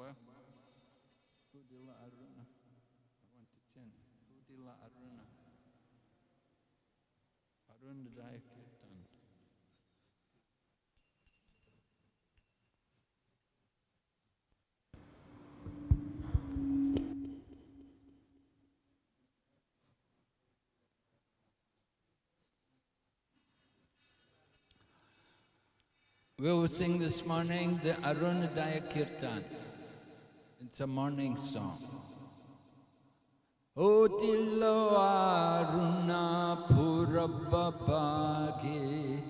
Aruna. To Aruna. Kirtan. We will sing this morning the Arunadaya Kirtan. It's a morning song. O Dillo Aruna Purabhabhage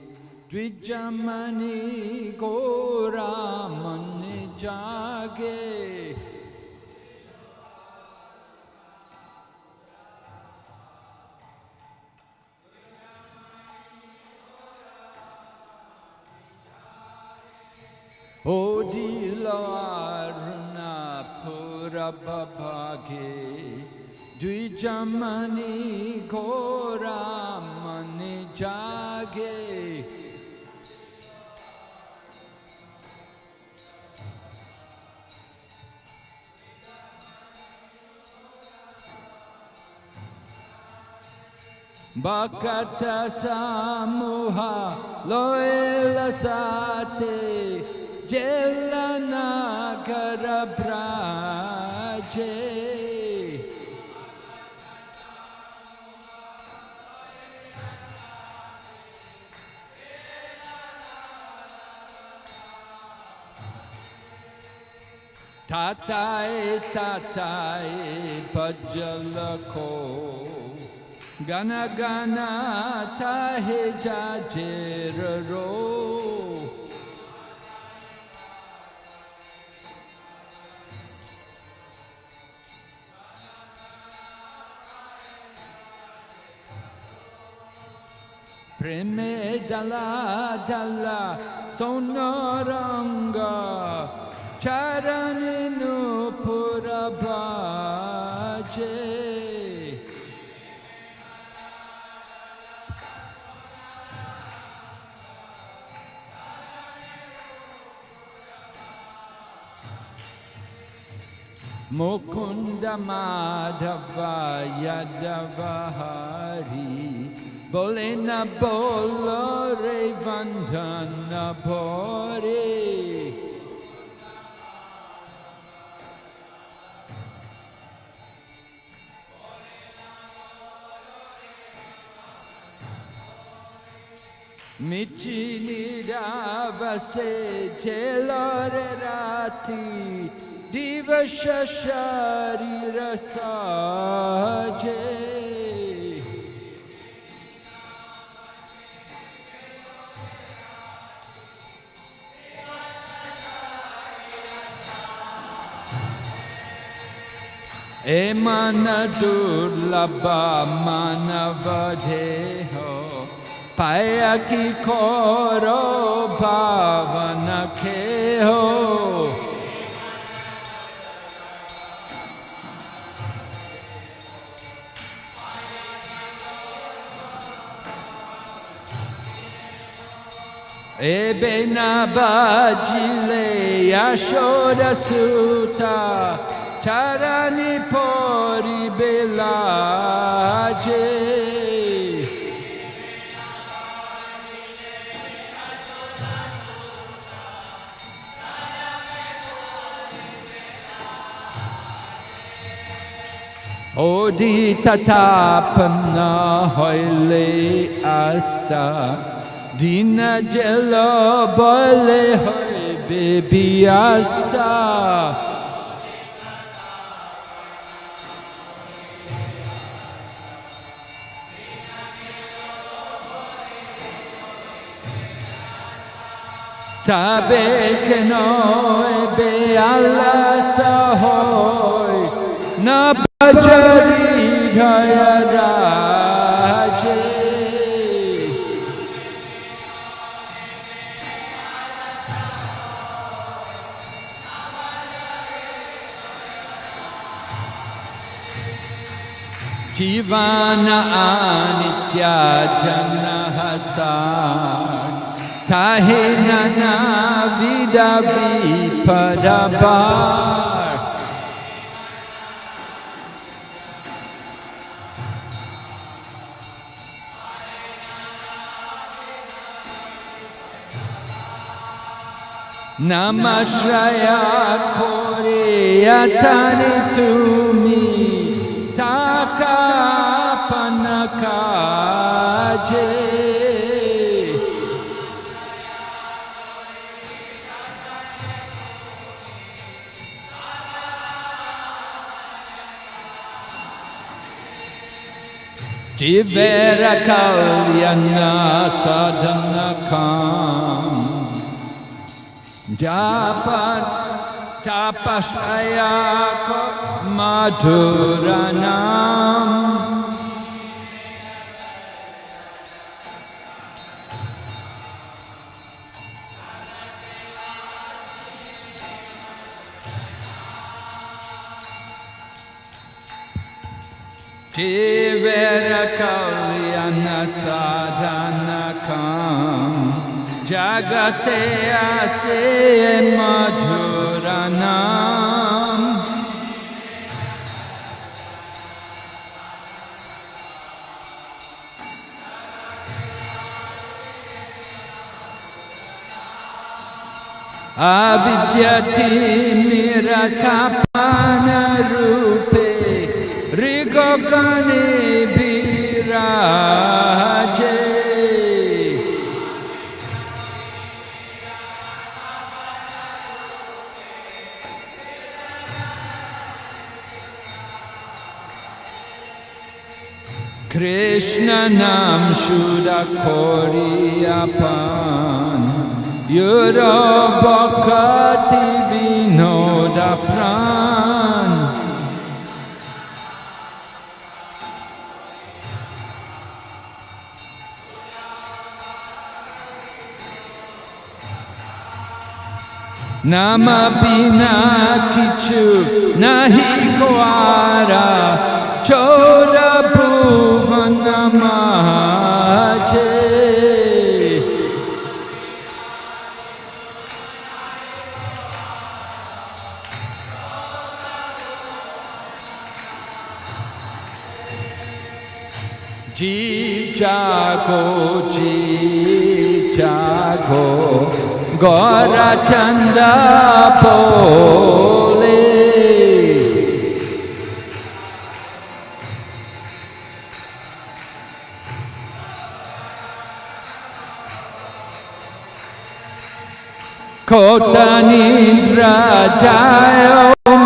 Dvijamani Gora Mani Jage Odilarna Purabhabhage Dvijamani Gora Mani Jage Bhakata Samuha Loela Sate ता ताताए त खो गाना gun त हे जा रो Preme dala dala sonoranga charaninu purabhaje Mukunda Madhava Yadava Hari Bolena Bolore Vandana Bore Michi Nidavase Celore Rati Diva Shashari Rasaje मन दुर्लभा मानव हो पाय की खोरो भावन खे हो E ben চরণি পরি বেলাজে ওডি তথাপম না হইলে আস্তা দিন জল বলে হইবে বিয়াস্তা Tabe keno ebe alla sahoy na bajari dhaya raje Jivana anitya jana hasan Tahe nana vida vipa Padabar. Namashraya Koreyatani Tumi Takapanakaje Jivera Kalyana Sadhanakam Japat tapasaya madhuranam शिवरकव्यनसाधनकं जगते असे जगते अविद्यति निरथपा। Nam shuddha koriyapan Yura bhakati vinoda pran. Nama bina kichu nahi koara. Chora माझे जीव जागो जीव जागो गौरा चंदा पो কোটা নিদ্রা যায়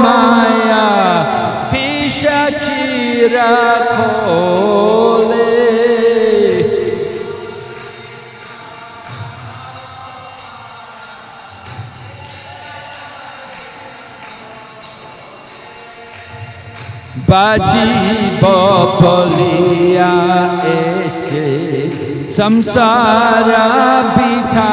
মায়া পিসাচিরা খোলে। বাজিব বলিয়া এসে সংসারা বিথা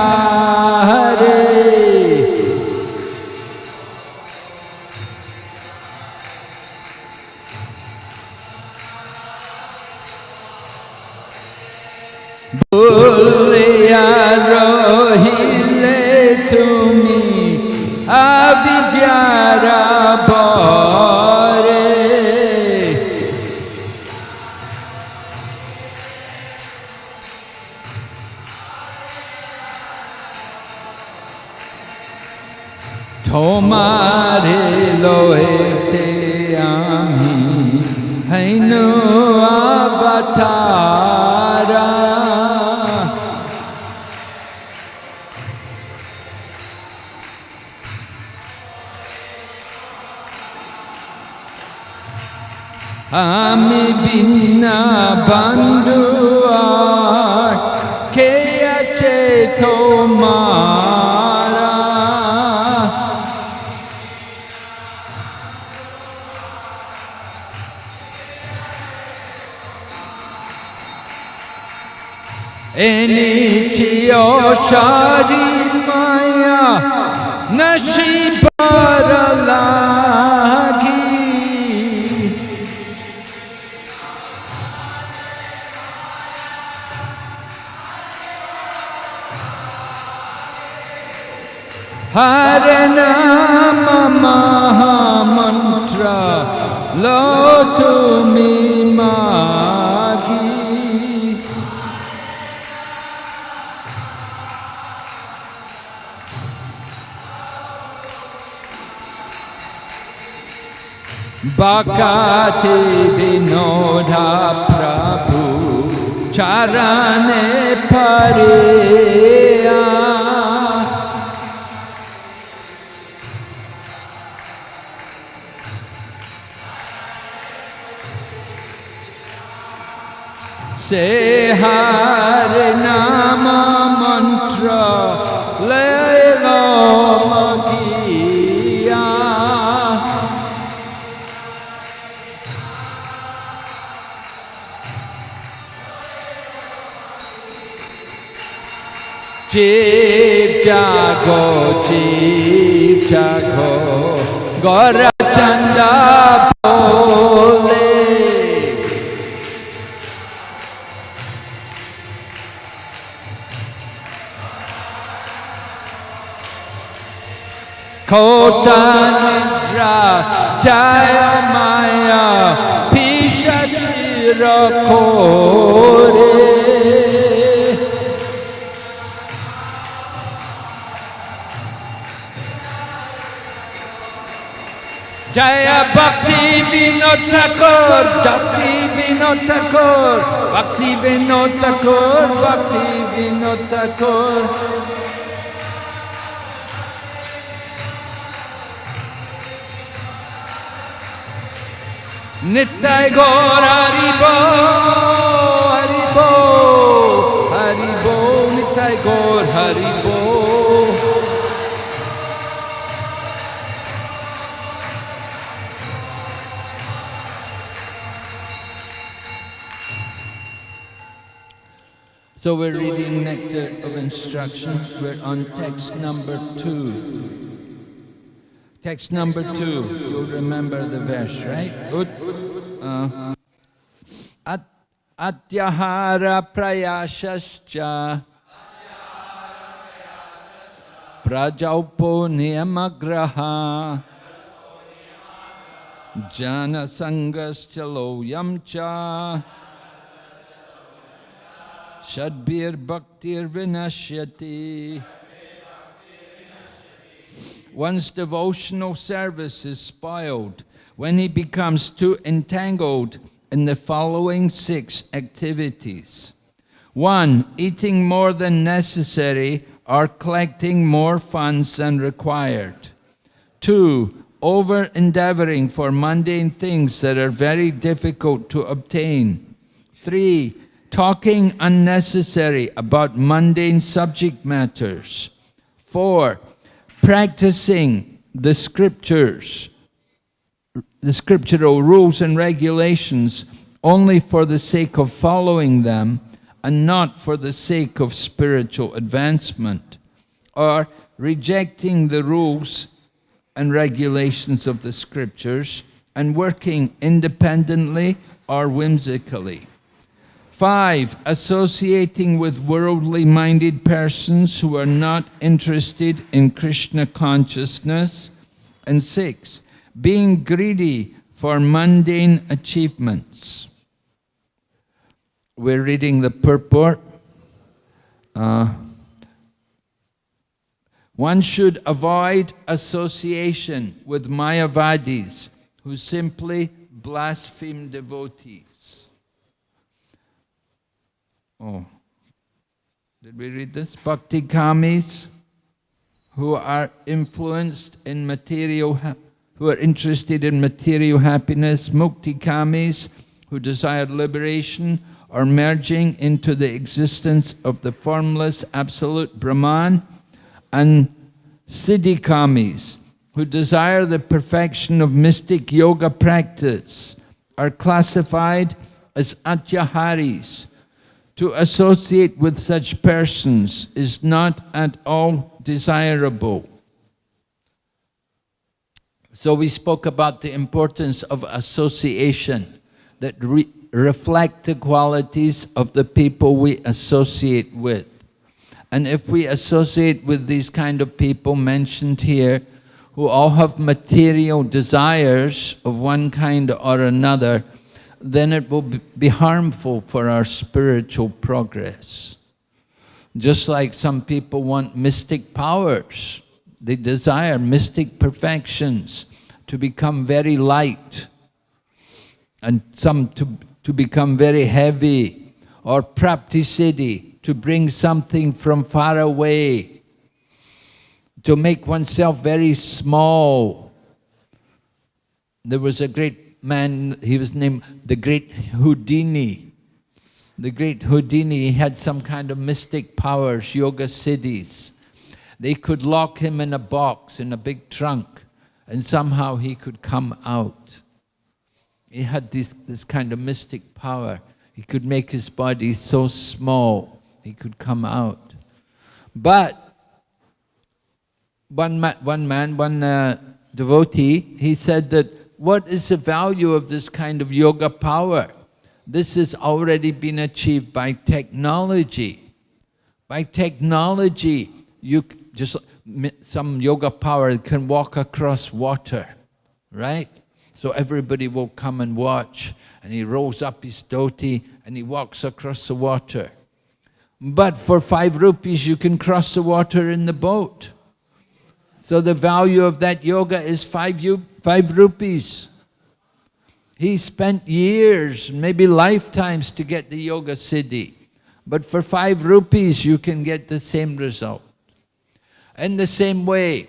জয় ভক্তি বিনোদ ঠাকুর ভক্তি বিনোদ ঠাকুর ভক্তি বিনোদ ঠাকুর ভক্তি বিনোদ ঠাকুর। নিত্যায় গৌর হরিব হরিব হরিব নিত্যায় গৌর হরিব So we're reading Nectar of Instruction. We're on text number two. Text number two. You'll remember the verse, right? Good. Uh, at Atyahara prayashascha Prajalpo niyamagraha Jana sangaschalo yamcha Shadbir bhaktir vinashyati One's devotional service is spoiled when he becomes too entangled in the following six activities. One, eating more than necessary or collecting more funds than required. Two, over endeavoring for mundane things that are very difficult to obtain. Three, talking unnecessary about mundane subject matters. Four, practicing the scriptures, the scriptural rules and regulations only for the sake of following them and not for the sake of spiritual advancement, or rejecting the rules and regulations of the scriptures and working independently or whimsically. Five, associating with worldly minded persons who are not interested in Krishna consciousness. And six, being greedy for mundane achievements. We're reading the purport. Uh, one should avoid association with Mayavadis who simply blaspheme devotees. Oh, did we read this? Bhukti kamis who are influenced in material, who are interested in material happiness, mukti kamis who desire liberation or merging into the existence of the formless absolute Brahman, and siddhikamis who desire the perfection of mystic yoga practice are classified as atyaharis. To associate with such persons is not at all desirable. So we spoke about the importance of association that re reflect the qualities of the people we associate with. And if we associate with these kind of people mentioned here, who all have material desires of one kind or another, then it will be harmful for our spiritual progress. Just like some people want mystic powers, they desire mystic perfections to become very light and some to, to become very heavy or praptisiddhi, to bring something from far away, to make oneself very small. There was a great man, he was named the great Houdini. The great Houdini, had some kind of mystic powers, yoga siddhis. They could lock him in a box, in a big trunk, and somehow he could come out. He had this, this kind of mystic power. He could make his body so small, he could come out. But one, ma one man, one uh, devotee, he said that, what is the value of this kind of yoga power? This has already been achieved by technology. By technology, you just some yoga power can walk across water, right? So everybody will come and watch. And he rolls up his dhoti and he walks across the water. But for five rupees, you can cross the water in the boat. So the value of that yoga is five, five rupees. He spent years, maybe lifetimes to get the yoga siddhi. But for five rupees, you can get the same result. In the same way,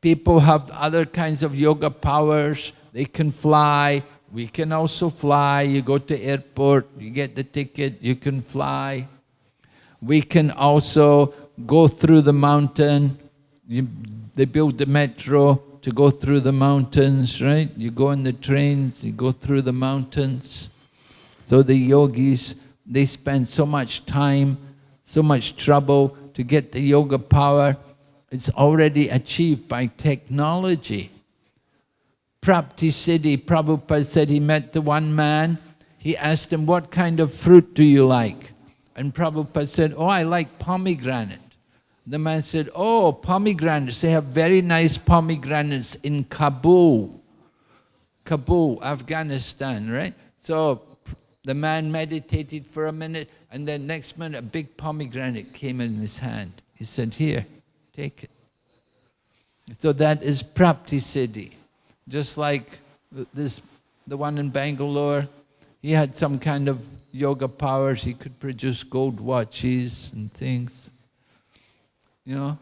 people have other kinds of yoga powers, they can fly, we can also fly. You go to airport, you get the ticket, you can fly. We can also go through the mountain. You, they build the metro to go through the mountains, right? You go in the trains, you go through the mountains. So the yogis, they spend so much time, so much trouble to get the yoga power. It's already achieved by technology. Prapti Siddhi, Prabhupada said he met the one man, he asked him, what kind of fruit do you like? And Prabhupada said, oh, I like pomegranate. The man said, oh, pomegranates, they have very nice pomegranates in Kabul. Kabul, Afghanistan, right? So the man meditated for a minute, and then next minute a big pomegranate came in his hand. He said, here, take it. So that is Prapti Siddhi. Just like this, the one in Bangalore, he had some kind of yoga powers. He could produce gold watches and things. You know,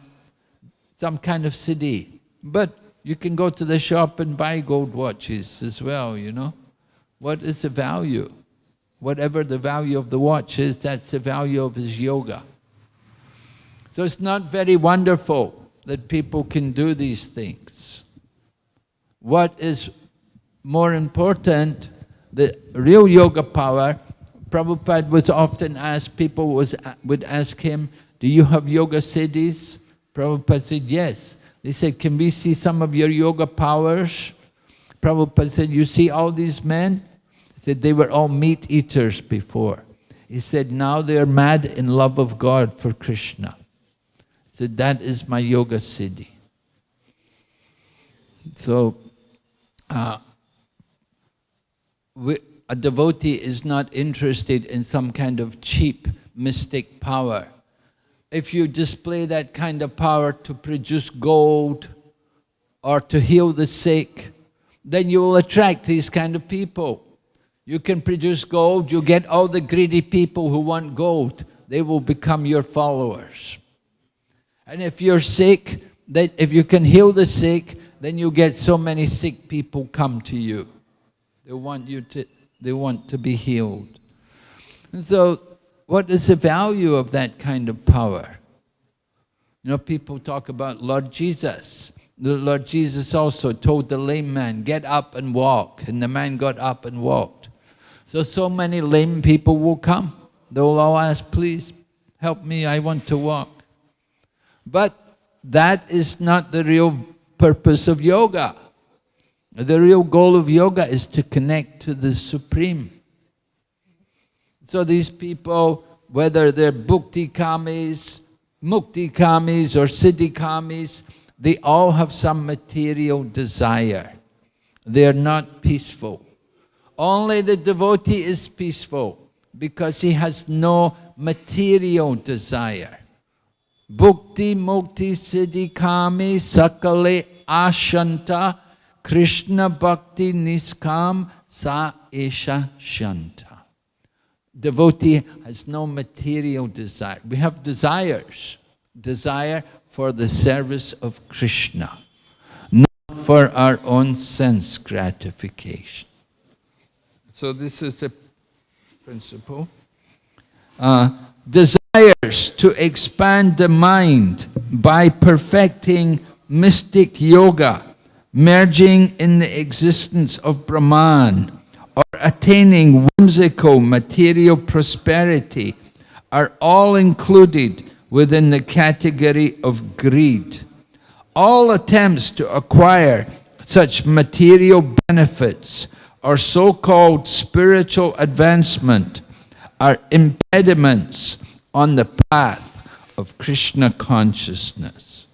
some kind of siddhi. But you can go to the shop and buy gold watches as well, you know. What is the value? Whatever the value of the watch is, that's the value of his yoga. So it's not very wonderful that people can do these things. What is more important, the real yoga power, Prabhupada was often asked, people was, would ask him, do you have yoga siddhis? Prabhupada said, yes. They said, can we see some of your yoga powers? Prabhupada said, you see all these men? He said, they were all meat eaters before. He said, now they are mad in love of God for Krishna. He said, that is my yoga siddhi. So, uh, we, a devotee is not interested in some kind of cheap mystic power. If you display that kind of power to produce gold or to heal the sick, then you will attract these kind of people. You can produce gold, you get all the greedy people who want gold, they will become your followers. And if you're sick, that if you can heal the sick, then you get so many sick people come to you. They want you to, they want to be healed. And so, what is the value of that kind of power? You know, people talk about Lord Jesus. The Lord Jesus also told the lame man, get up and walk. And the man got up and walked. So, so many lame people will come. They will all ask, please help me, I want to walk. But that is not the real purpose of yoga. The real goal of yoga is to connect to the Supreme. So these people, whether they're bhukti kamis mukti kamis or siddhi kamis, they all have some material desire. They're not peaceful. Only the devotee is peaceful because he has no material desire. Bhukti mukti siddhi kami sakale ashanta Krishna bhakti niskam sa esha shanta. Devotee has no material desire. We have desires. Desire for the service of Krishna, not for our own sense gratification. So this is the principle. Uh, desires to expand the mind by perfecting mystic yoga, merging in the existence of Brahman, attaining whimsical material prosperity are all included within the category of greed. All attempts to acquire such material benefits or so-called spiritual advancement are impediments on the path of Krishna consciousness.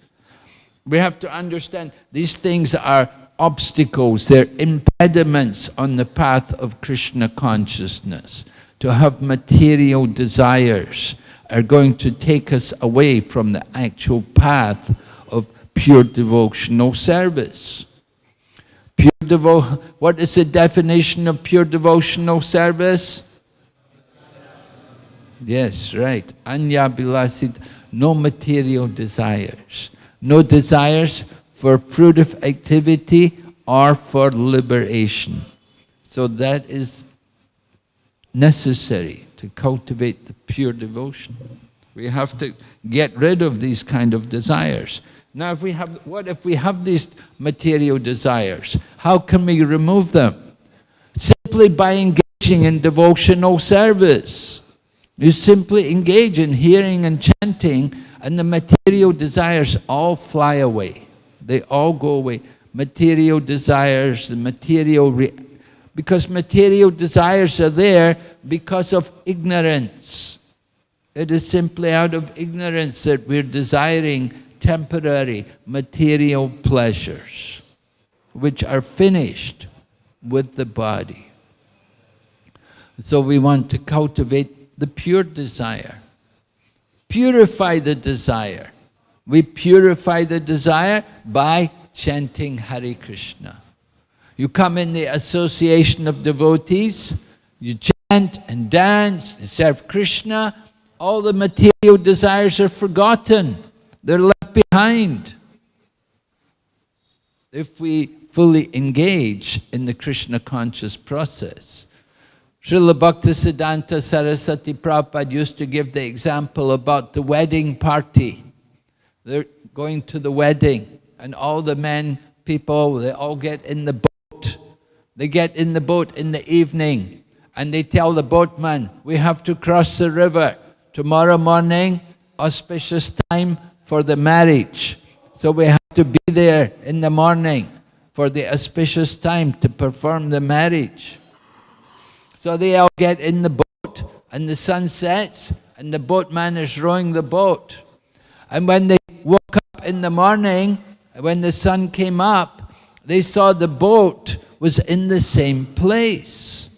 We have to understand these things are obstacles, they're impediments on the path of Krishna consciousness. To have material desires are going to take us away from the actual path of pure devotional service. Pure devo what is the definition of pure devotional service? Yes, right. Anya bilasid, no material desires. No desires for fruitive activity or for liberation. So that is necessary to cultivate the pure devotion. We have to get rid of these kind of desires. Now, if we have, what if we have these material desires? How can we remove them? Simply by engaging in devotional service. You simply engage in hearing and chanting, and the material desires all fly away. They all go away. Material desires, material because material desires are there because of ignorance. It is simply out of ignorance that we're desiring temporary material pleasures, which are finished with the body. So we want to cultivate the pure desire. Purify the desire. We purify the desire by chanting Hare Krishna. You come in the association of devotees, you chant and dance, and serve Krishna, all the material desires are forgotten. They're left behind. If we fully engage in the Krishna conscious process. Srila Bhaktisiddhanta Saraswati Prabhupada used to give the example about the wedding party. They're going to the wedding and all the men, people, they all get in the boat. they get in the boat in the evening and they tell the boatman, we have to cross the river. Tomorrow morning, auspicious time for the marriage. So we have to be there in the morning for the auspicious time to perform the marriage. So they all get in the boat and the sun sets and the boatman is rowing the boat. And when they woke up in the morning, when the sun came up, they saw the boat was in the same place.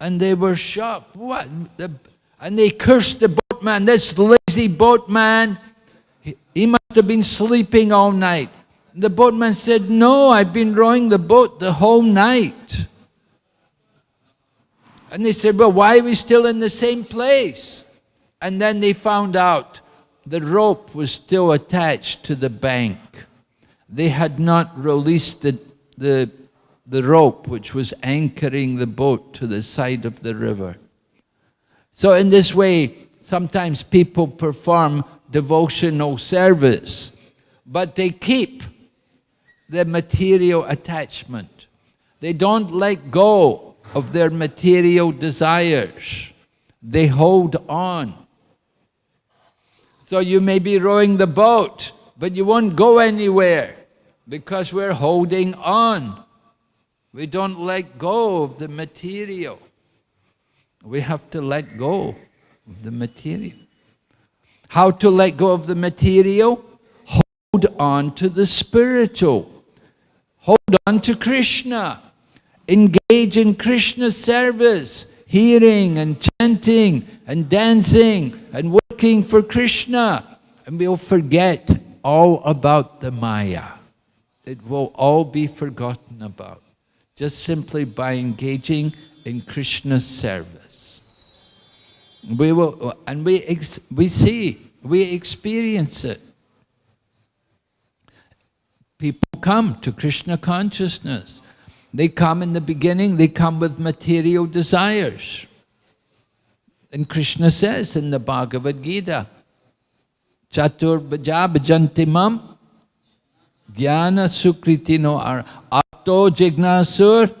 And they were shocked. What? The, and they cursed the boatman, this lazy boatman. He, he must have been sleeping all night. The boatman said, no, I've been rowing the boat the whole night. And they said, well, why are we still in the same place? And then they found out the rope was still attached to the bank. They had not released the, the the rope which was anchoring the boat to the side of the river. So in this way, sometimes people perform devotional service, but they keep the material attachment. They don't let go of their material desires. They hold on. So you may be rowing the boat, but you won't go anywhere because we're holding on. We don't let go of the material. We have to let go of the material. How to let go of the material? Hold on to the spiritual. Hold on to Krishna. Engage in Krishna service, hearing and chanting and dancing and working for Krishna. And we'll forget all about the Maya. It will all be forgotten about, just simply by engaging in Krishna's service. We will, and we, we see, we experience it. People come to Krishna consciousness. They come in the beginning, they come with material desires. And Krishna says in the Bhagavad Gita, Chatur bhajantimam jnana sukritino ar atto jignasur.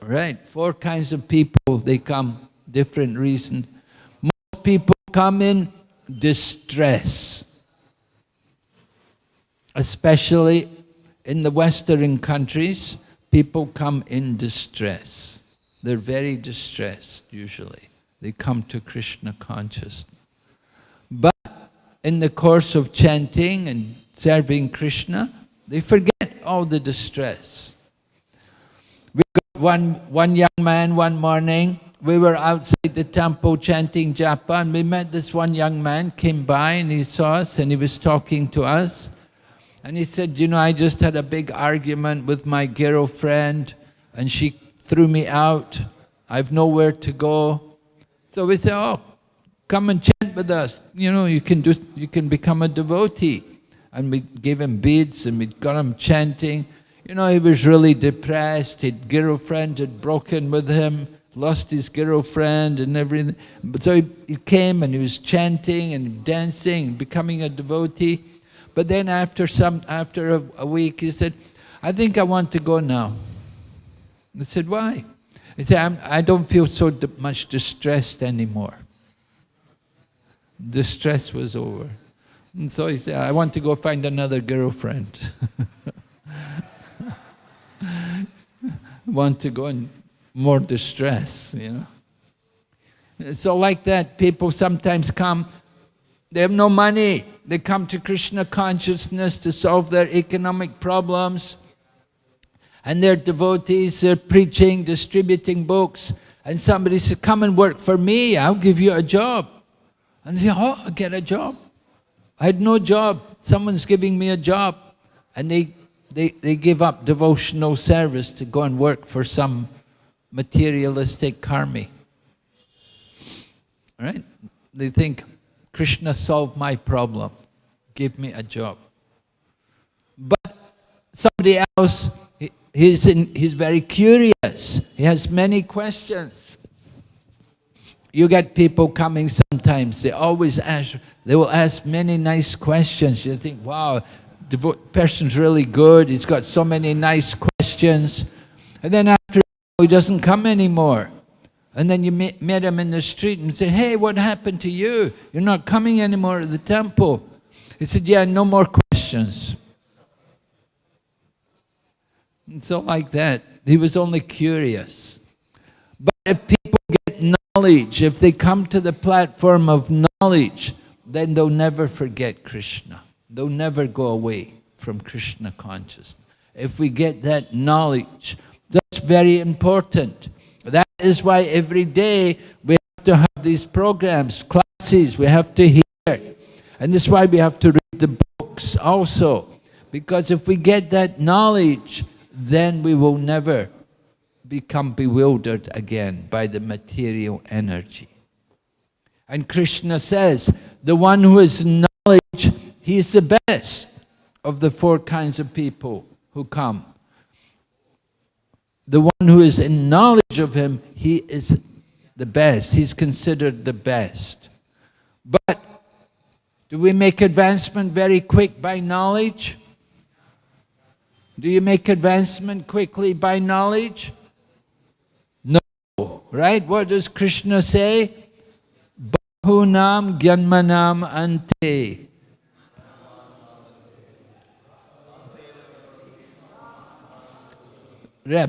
Right, four kinds of people, they come, different reasons. Most people come in distress especially in the Western countries, people come in distress. They're very distressed, usually. They come to Krishna consciousness. But in the course of chanting and serving Krishna, they forget all the distress. We got one, one young man one morning, we were outside the temple chanting japa and we met this one young man, came by and he saw us and he was talking to us. And he said, you know, I just had a big argument with my girlfriend and she threw me out. I've nowhere to go. So we said, oh, come and chant with us. You know, you can, do, you can become a devotee. And we gave him beads and we got him chanting. You know, he was really depressed. His girlfriend had broken with him, lost his girlfriend and everything. So he, he came and he was chanting and dancing, becoming a devotee. But then after some, after a, a week, he said, I think I want to go now. I said, why? He said, I'm, I do not feel so much distressed anymore. The stress was over. And so he said, I want to go find another girlfriend. want to go in more distress, you know. So like that, people sometimes come they have no money. They come to Krishna consciousness to solve their economic problems. And they're devotees, they're preaching, distributing books. And somebody says, come and work for me, I'll give you a job. And they say, oh, I'll get a job. I had no job, someone's giving me a job. And they, they, they give up devotional service to go and work for some materialistic karmi. Right? They think, Krishna solved my problem, give me a job. But somebody else, he's, in, he's very curious, he has many questions. You get people coming sometimes, they always ask, they will ask many nice questions. You think, wow, the person's really good, he's got so many nice questions. And then after he doesn't come anymore. And then you met, met him in the street and said, hey, what happened to you? You're not coming anymore to the temple. He said, yeah, no more questions. And so like that, he was only curious. But if people get knowledge, if they come to the platform of knowledge, then they'll never forget Krishna. They'll never go away from Krishna consciousness. If we get that knowledge, that's very important. That is why every day we have to have these programs, classes, we have to hear. And this is why we have to read the books also. Because if we get that knowledge, then we will never become bewildered again by the material energy. And Krishna says, the one who is knowledge, he is the best of the four kinds of people who come the one who is in knowledge of him, he is the best. He's considered the best. But do we make advancement very quick by knowledge? Do you make advancement quickly by knowledge? No, right? What does Krishna say? Bahunam janmanam ante.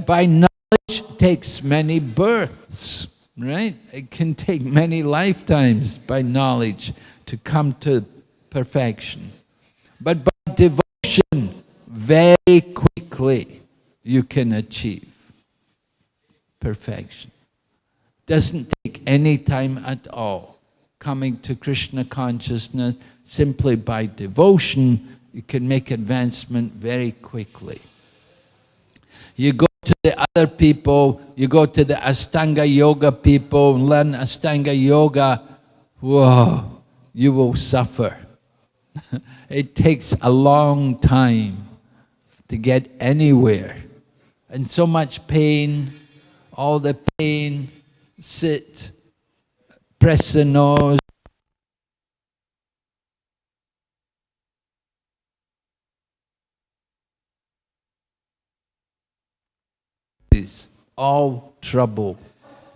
by knowledge takes many births. right? It can take many lifetimes by knowledge to come to perfection. But by devotion, very quickly you can achieve perfection. Doesn't take any time at all. Coming to Krishna consciousness simply by devotion, you can make advancement very quickly. You go to the other people, you go to the Astanga Yoga people, learn Astanga Yoga, whoa, you will suffer. it takes a long time to get anywhere. And so much pain, all the pain, sit, press the nose, all trouble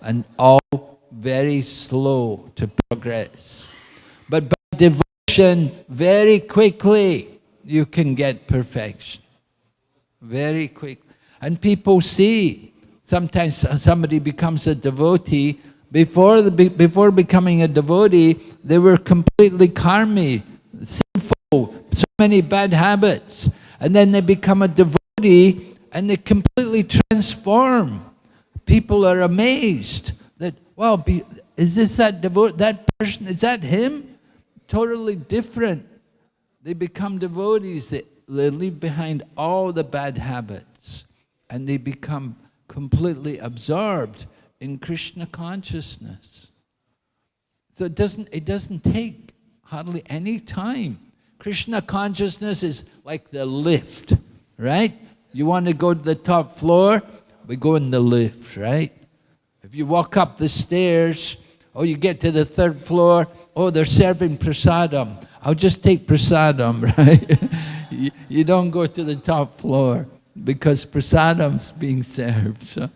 and all very slow to progress. But by devotion, very quickly, you can get perfection. Very quick. And people see, sometimes somebody becomes a devotee, before, the, before becoming a devotee, they were completely karmi, sinful, so many bad habits. And then they become a devotee, and they completely transform. People are amazed that, wow, be, is this that devote, that person, is that him? Totally different. They become devotees, they, they leave behind all the bad habits and they become completely absorbed in Krishna consciousness. So it doesn't, it doesn't take hardly any time. Krishna consciousness is like the lift, right? You want to go to the top floor? We go in the lift, right? If you walk up the stairs, oh, you get to the third floor, oh, they're serving prasadam. I'll just take prasadam, right? You, don't go to the top floor because prasadam's being served. So.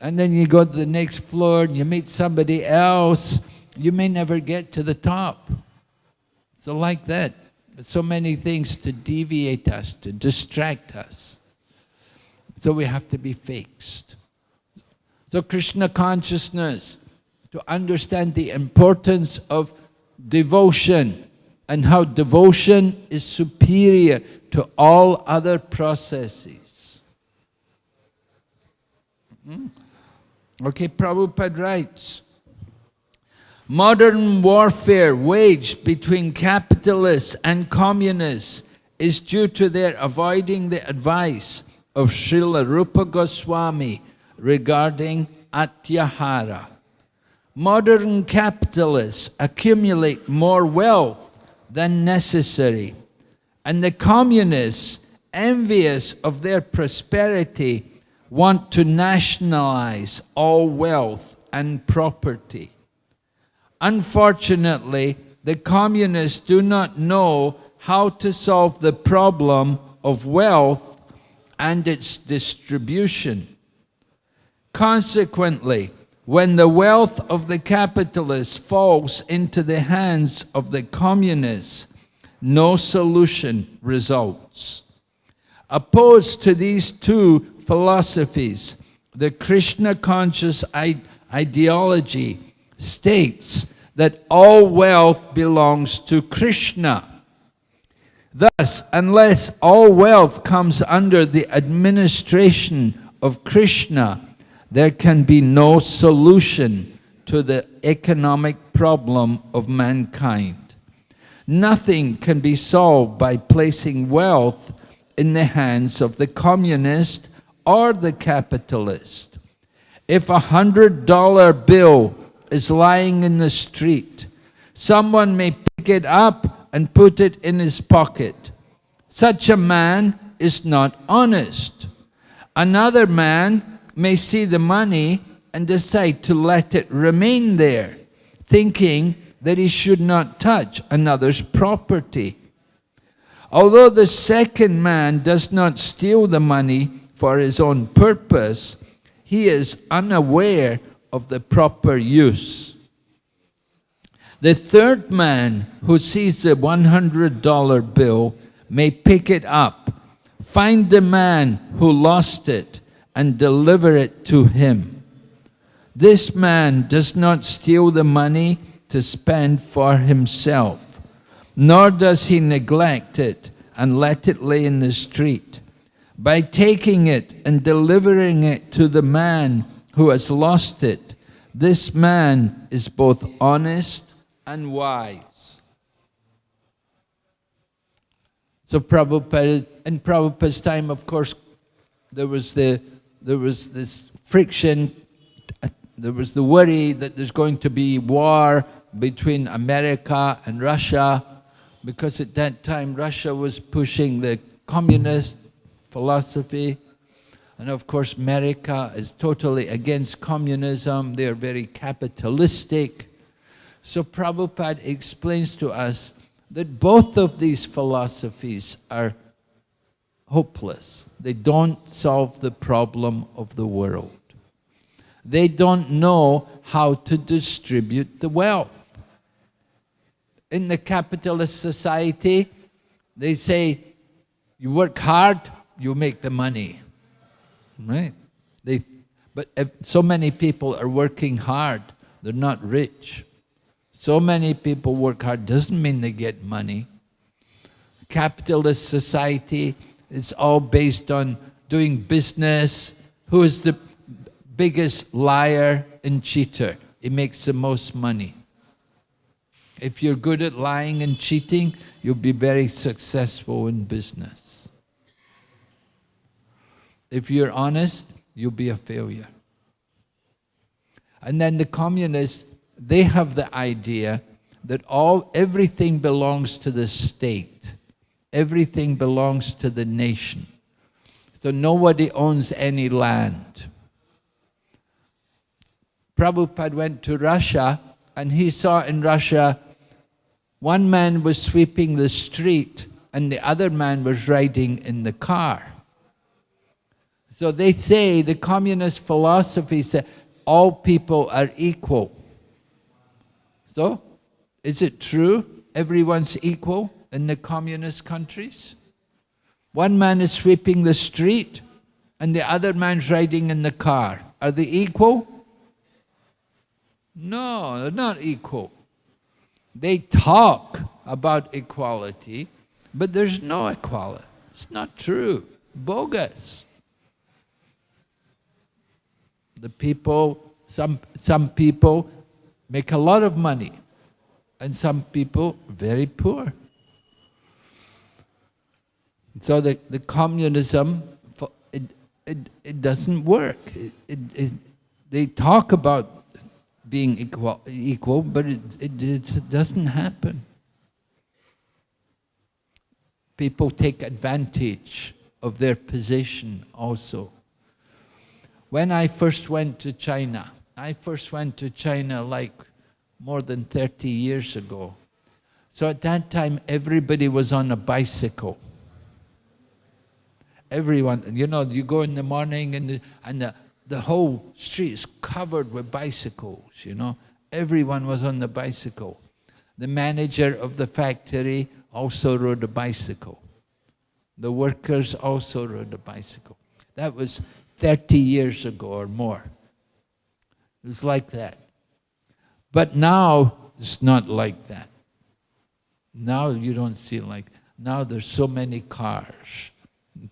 And then you go to the next floor and you meet somebody else, you may never get to the top. So like that so many things to deviate us, to distract us. So we have to be fixed. So Krishna consciousness, to understand the importance of devotion and how devotion is superior to all other processes. Hmm? Okay, Prabhupada writes, Modern warfare waged between capitalists and communists is due to their avoiding the advice of Srila Rupa Goswami regarding Atyahara. Modern capitalists accumulate more wealth than necessary, and the communists, envious of their prosperity, want to nationalize all wealth and property. Unfortunately, the communists do not know how to solve the problem of wealth and its distribution. Consequently, when the wealth of the capitalists falls into the hands of the communists, no solution results. Opposed to these two philosophies, the Krishna conscious ideology states that all wealth belongs to Krishna. Thus, unless all wealth comes under the administration of Krishna, there can be no solution to the economic problem of mankind. Nothing can be solved by placing wealth in the hands of the communist or the capitalist. If a hundred dollar bill is lying in the street. Someone may pick it up and put it in his pocket. Such a man is not honest. Another man may see the money and decide to let it remain there, thinking that he should not touch another's property. Although the second man does not steal the money for his own purpose, he is unaware of the proper use. The third man who sees the $100 bill may pick it up, find the man who lost it, and deliver it to him. This man does not steal the money to spend for himself, nor does he neglect it and let it lay in the street. By taking it and delivering it to the man who has lost it, this man is both honest and wise. So Prabhupada, in Prabhupada's time, of course, there was the there was this friction, uh, there was the worry that there's going to be war between America and Russia, because at that time Russia was pushing the communist philosophy, and of course America is totally against communism, they're very capitalistic. So Prabhupada explains to us that both of these philosophies are hopeless. They don't solve the problem of the world. They don't know how to distribute the wealth. In the capitalist society, they say, you work hard, you make the money. Right? They, but so many people are working hard, they're not rich. So many people work hard doesn't mean they get money. Capitalist society, it's all based on doing business. Who is the biggest liar and cheater? He makes the most money. If you're good at lying and cheating, you'll be very successful in business. If you're honest, you'll be a failure. And then the communists, they have the idea that all everything belongs to the state everything belongs to the nation. So nobody owns any land. Prabhupada went to Russia and he saw in Russia one man was sweeping the street and the other man was riding in the car. So they say, the communist philosophy says, all people are equal. So, is it true everyone's equal? In the communist countries. One man is sweeping the street and the other man's riding in the car. Are they equal? No, they're not equal. They talk about equality, but there's no equality. It's not true. Bogus. The people, some, some people make a lot of money, and some people very poor. So the, the communism, it, it, it doesn't work. It, it, it, they talk about being equal, equal but it, it, it doesn't happen. People take advantage of their position also. When I first went to China, I first went to China like more than 30 years ago. So at that time, everybody was on a bicycle everyone, you know, you go in the morning and the, and the, the whole street is covered with bicycles, you know. Everyone was on the bicycle. The manager of the factory also rode a bicycle. The workers also rode a bicycle. That was 30 years ago or more. It was like that. But now, it's not like that. Now you don't see like, now there's so many cars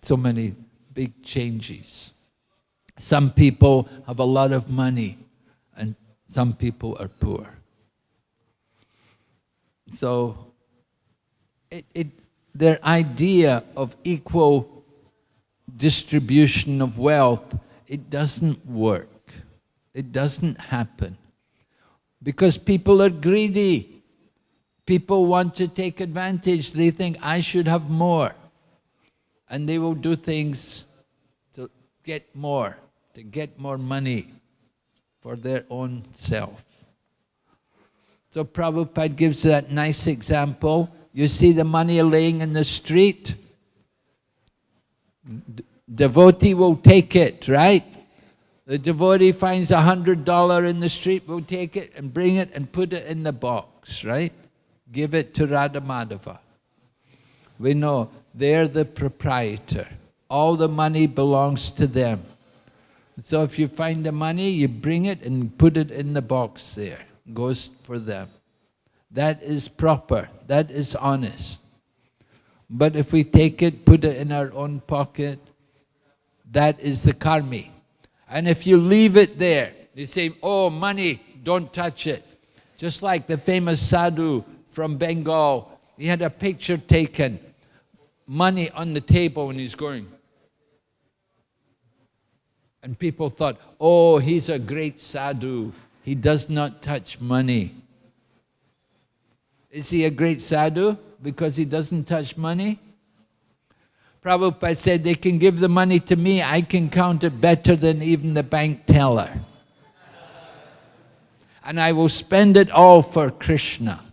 so many big changes. Some people have a lot of money and some people are poor. So it, it, their idea of equal distribution of wealth, it doesn't work. It doesn't happen. Because people are greedy. People want to take advantage. They think, I should have more and they will do things to get more, to get more money for their own self. So Prabhupada gives that nice example. You see the money laying in the street, D devotee will take it, right? The devotee finds a hundred dollar in the street, will take it and bring it and put it in the box, right? Give it to Radha Madhava. We know they're the proprietor. All the money belongs to them. So if you find the money, you bring it and put it in the box there. Goes for them. That is proper. That is honest. But if we take it, put it in our own pocket, that is the karmi. And if you leave it there, they say, oh, money, don't touch it. Just like the famous sadhu from Bengal, he had a picture taken, money on the table and he's going. And people thought, oh, he's a great sadhu. He does not touch money. Is he a great sadhu because he doesn't touch money? Prabhupada said, they can give the money to me, I can count it better than even the bank teller. And I will spend it all for Krishna.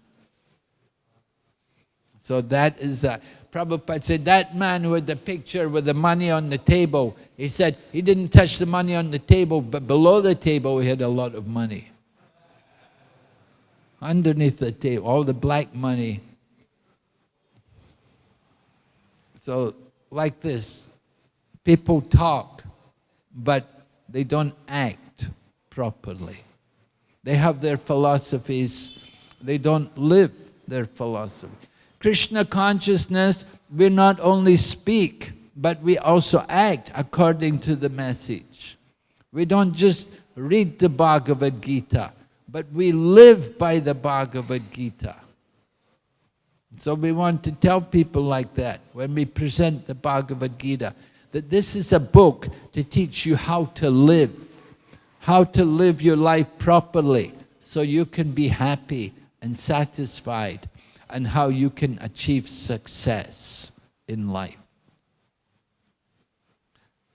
So that is that. Prabhupada said, that man who had the picture with the money on the table, he said he didn't touch the money on the table, but below the table he had a lot of money. Underneath the table, all the black money. So like this. People talk, but they don't act properly. They have their philosophies, they don't live their philosophy. Krishna consciousness, we not only speak, but we also act according to the message. We don't just read the Bhagavad Gita, but we live by the Bhagavad Gita. So we want to tell people like that when we present the Bhagavad Gita, that this is a book to teach you how to live, how to live your life properly so you can be happy and satisfied and how you can achieve success in life.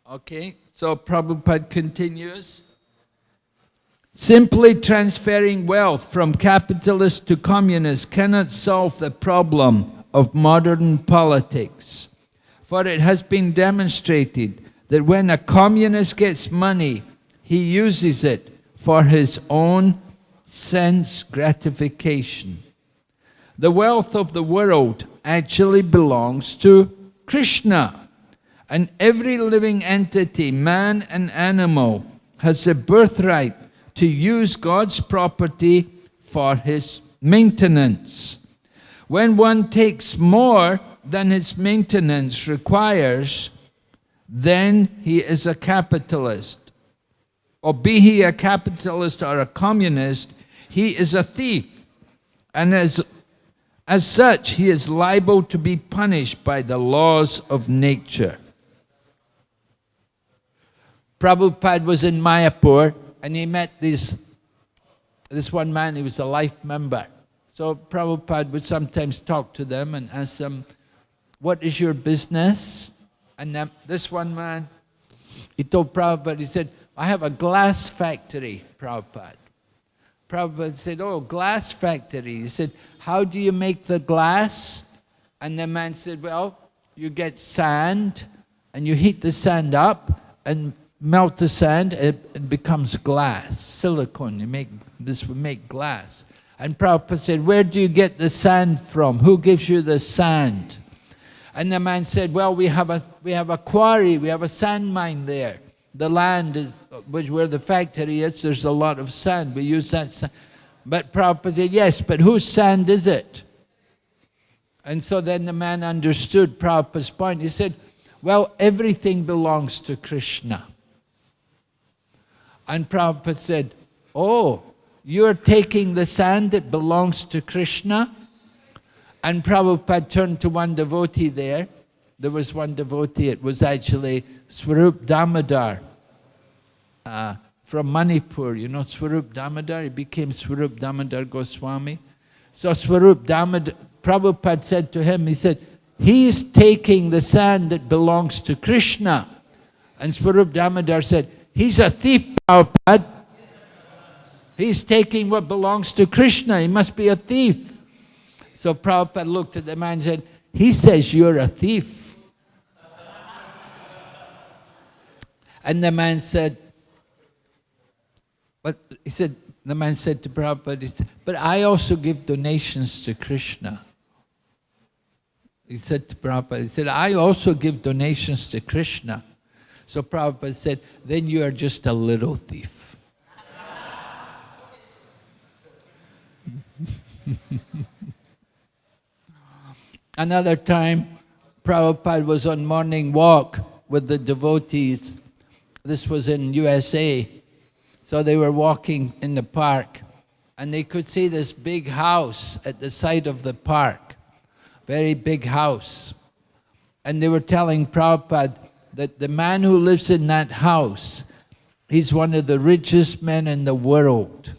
Okay, so Prabhupada continues. Simply transferring wealth from capitalist to communist cannot solve the problem of modern politics. For it has been demonstrated that when a communist gets money, he uses it for his own sense gratification. The wealth of the world actually belongs to Krishna. And every living entity, man and animal, has a birthright to use God's property for his maintenance. When one takes more than his maintenance requires, then he is a capitalist. Or be he a capitalist or a communist, he is a thief. And as, as such, he is liable to be punished by the laws of nature. Prabhupada was in Mayapur and he met this, this one man, he was a life member. So Prabhupada would sometimes talk to them and ask them, what is your business? And then this one man, he told Prabhupada, he said, I have a glass factory, Prabhupada. Prabhupada said, oh, glass factory. He said, how do you make the glass? And the man said, well, you get sand and you heat the sand up and melt the sand, it, it becomes glass, silicon. You make, this will make glass. And Prabhupada said, where do you get the sand from? Who gives you the sand? And the man said, well, we have a, we have a quarry, we have a sand mine there. The land is, which where the factory is, there's a lot of sand. We use that sand. But Prabhupada said, yes, but whose sand is it? And so then the man understood Prabhupada's point. He said, well, everything belongs to Krishna. And Prabhupada said, oh, you're taking the sand that belongs to Krishna? And Prabhupada turned to one devotee there. There was one devotee, it was actually Swarup Damodar uh, from Manipur. You know Swarup Damodar? He became Swarup Damodar Goswami. So Swarup Damodar, Prabhupada said to him, he said, he's taking the sand that belongs to Krishna. And Swarup Damodar said, he's a thief, Prabhupada. He's taking what belongs to Krishna. He must be a thief. So Prabhupada looked at the man and said, he says you're a thief. And the man said, but he said, the man said to Prabhupada, but I also give donations to Krishna. He said to Prabhupada, he said, I also give donations to Krishna. So Prabhupada said, then you are just a little thief. Another time, Prabhupada was on morning walk with the devotees. This was in USA. So they were walking in the park and they could see this big house at the side of the park, very big house. And they were telling Prabhupada that the man who lives in that house, he's one of the richest men in the world.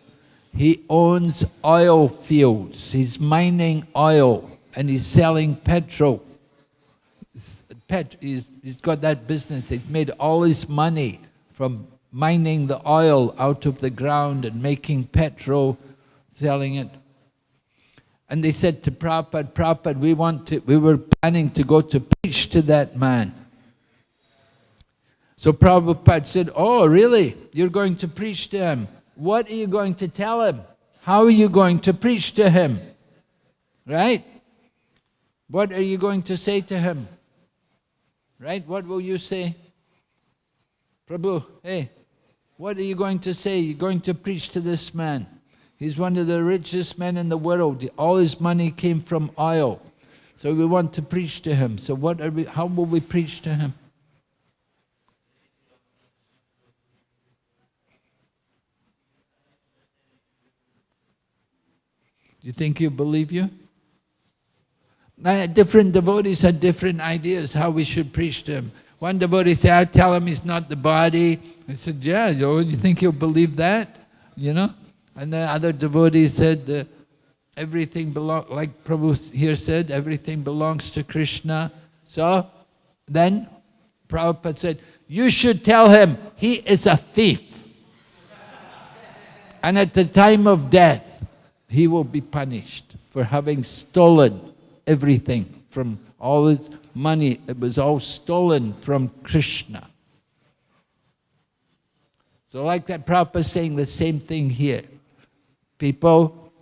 He owns oil fields, he's mining oil and he's selling petrol. Pet, he's, he's got that business, he's made all his money from mining the oil out of the ground and making petrol selling it. And they said to Prabhupada, Prabhupada, we want to, we were planning to go to preach to that man. So Prabhupada said, oh, really? You're going to preach to him? What are you going to tell him? How are you going to preach to him? Right? What are you going to say to him? Right? What will you say? Prabhu, hey, what are you going to say? You're going to preach to this man. He's one of the richest men in the world. All his money came from oil. So we want to preach to him. So what are we, how will we preach to him? Do you think he'll believe you? Different devotees had different ideas how we should preach to him. One devotee said, I tell him he's not the body. I said, yeah, you think he'll believe that? You know? And the other devotee said, uh, everything belongs, like Prabhu here said, everything belongs to Krishna. So then Prabhupada said, you should tell him he is a thief. and at the time of death, he will be punished for having stolen everything from all his money. It was all stolen from Krishna. So like that, Prabhupada saying the same thing here. People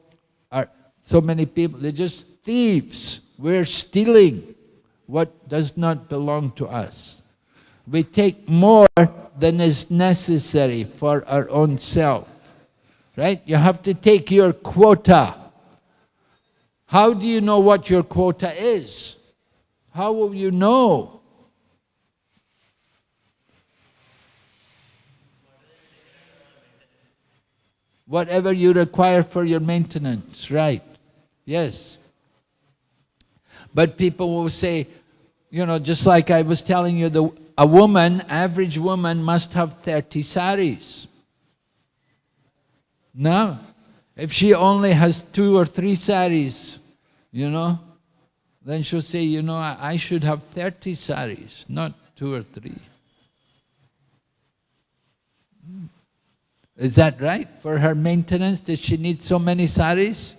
are, so many people, they're just thieves. We're stealing what does not belong to us. We take more than is necessary for our own self. Right? You have to take your quota. How do you know what your quota is? How will you know? whatever you require for your maintenance, right? Yes. But people will say, you know, just like I was telling you, the, a woman, average woman must have 30 saris. No. If she only has two or three saris, you know, then she'll say, you know, I, I should have 30 saris, not two or three. Is that right? For her maintenance, does she need so many saris?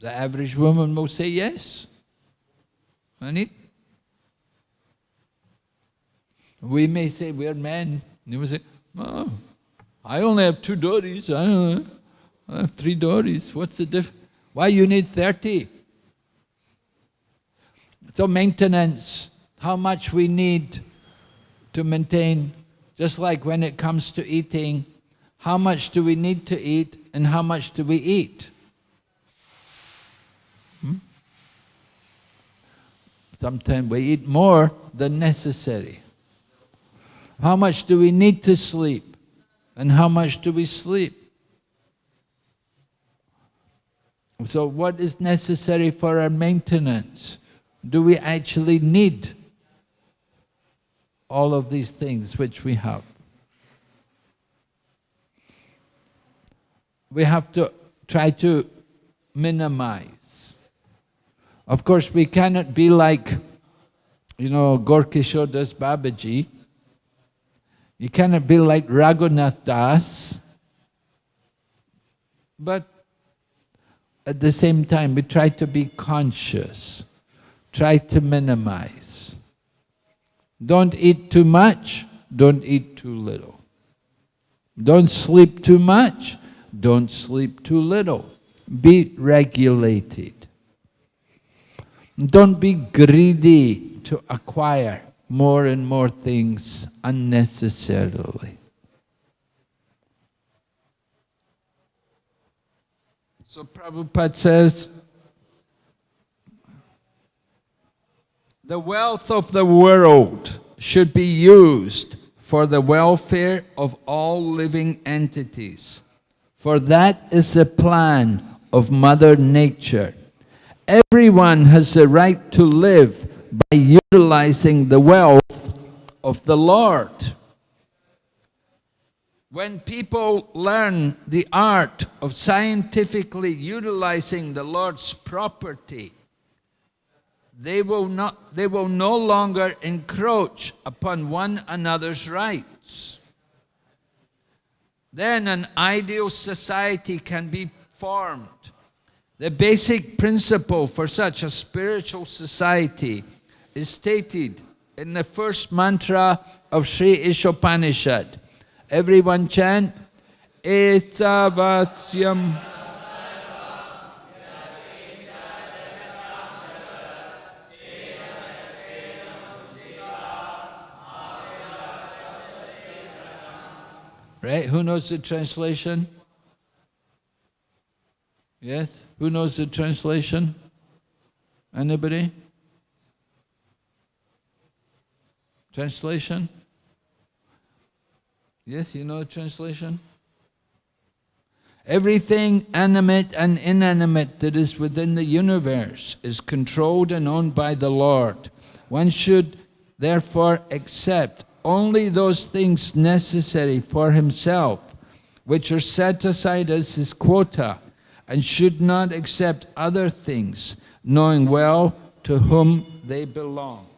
The average woman will say yes. I need. We may say we're men. You will say, oh, I only have two dhotis. I, I have three dhotis. What's the difference? Why you need 30? So maintenance, how much we need to maintain just like when it comes to eating, how much do we need to eat and how much do we eat? Hmm? Sometimes we eat more than necessary. How much do we need to sleep and how much do we sleep? So what is necessary for our maintenance? Do we actually need all of these things which we have. We have to try to minimize. Of course, we cannot be like, you know, Gaura-Kishora Das Babaji. You cannot be like Raghunath Das. But at the same time, we try to be conscious, try to minimize. Don't eat too much, don't eat too little. Don't sleep too much, don't sleep too little. Be regulated. Don't be greedy to acquire more and more things unnecessarily. So Prabhupada says, the wealth of the world should be used for the welfare of all living entities. For that is the plan of Mother Nature. Everyone has the right to live by utilizing the wealth of the Lord. When people learn the art of scientifically utilizing the Lord's property, they will, not, they will no longer encroach upon one another's rights. Then an ideal society can be formed. The basic principle for such a spiritual society is stated in the first mantra of Sri Ishopanishad. Everyone chant, Ishavasyam. Right? Who knows the translation? Yes? Who knows the translation? Anybody? Translation? Yes, you know the translation? Everything animate and inanimate that is within the universe is controlled and owned by the Lord. One should therefore accept only those things necessary for himself, which are set aside as his quota, and should not accept other things, knowing well to whom they belong.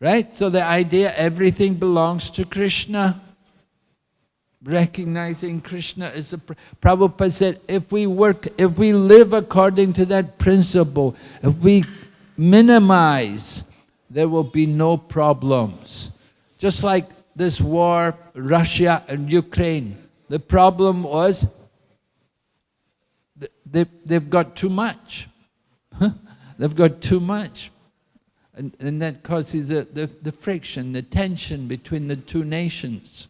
Right? So the idea everything belongs to Krishna. Recognizing Krishna is the... Prabhupada said, if we work, if we live according to that principle, if we minimize there will be no problems. Just like this war, Russia and Ukraine, the problem was they, they've got too much. they've got too much. And, and that causes the, the, the friction, the tension between the two nations.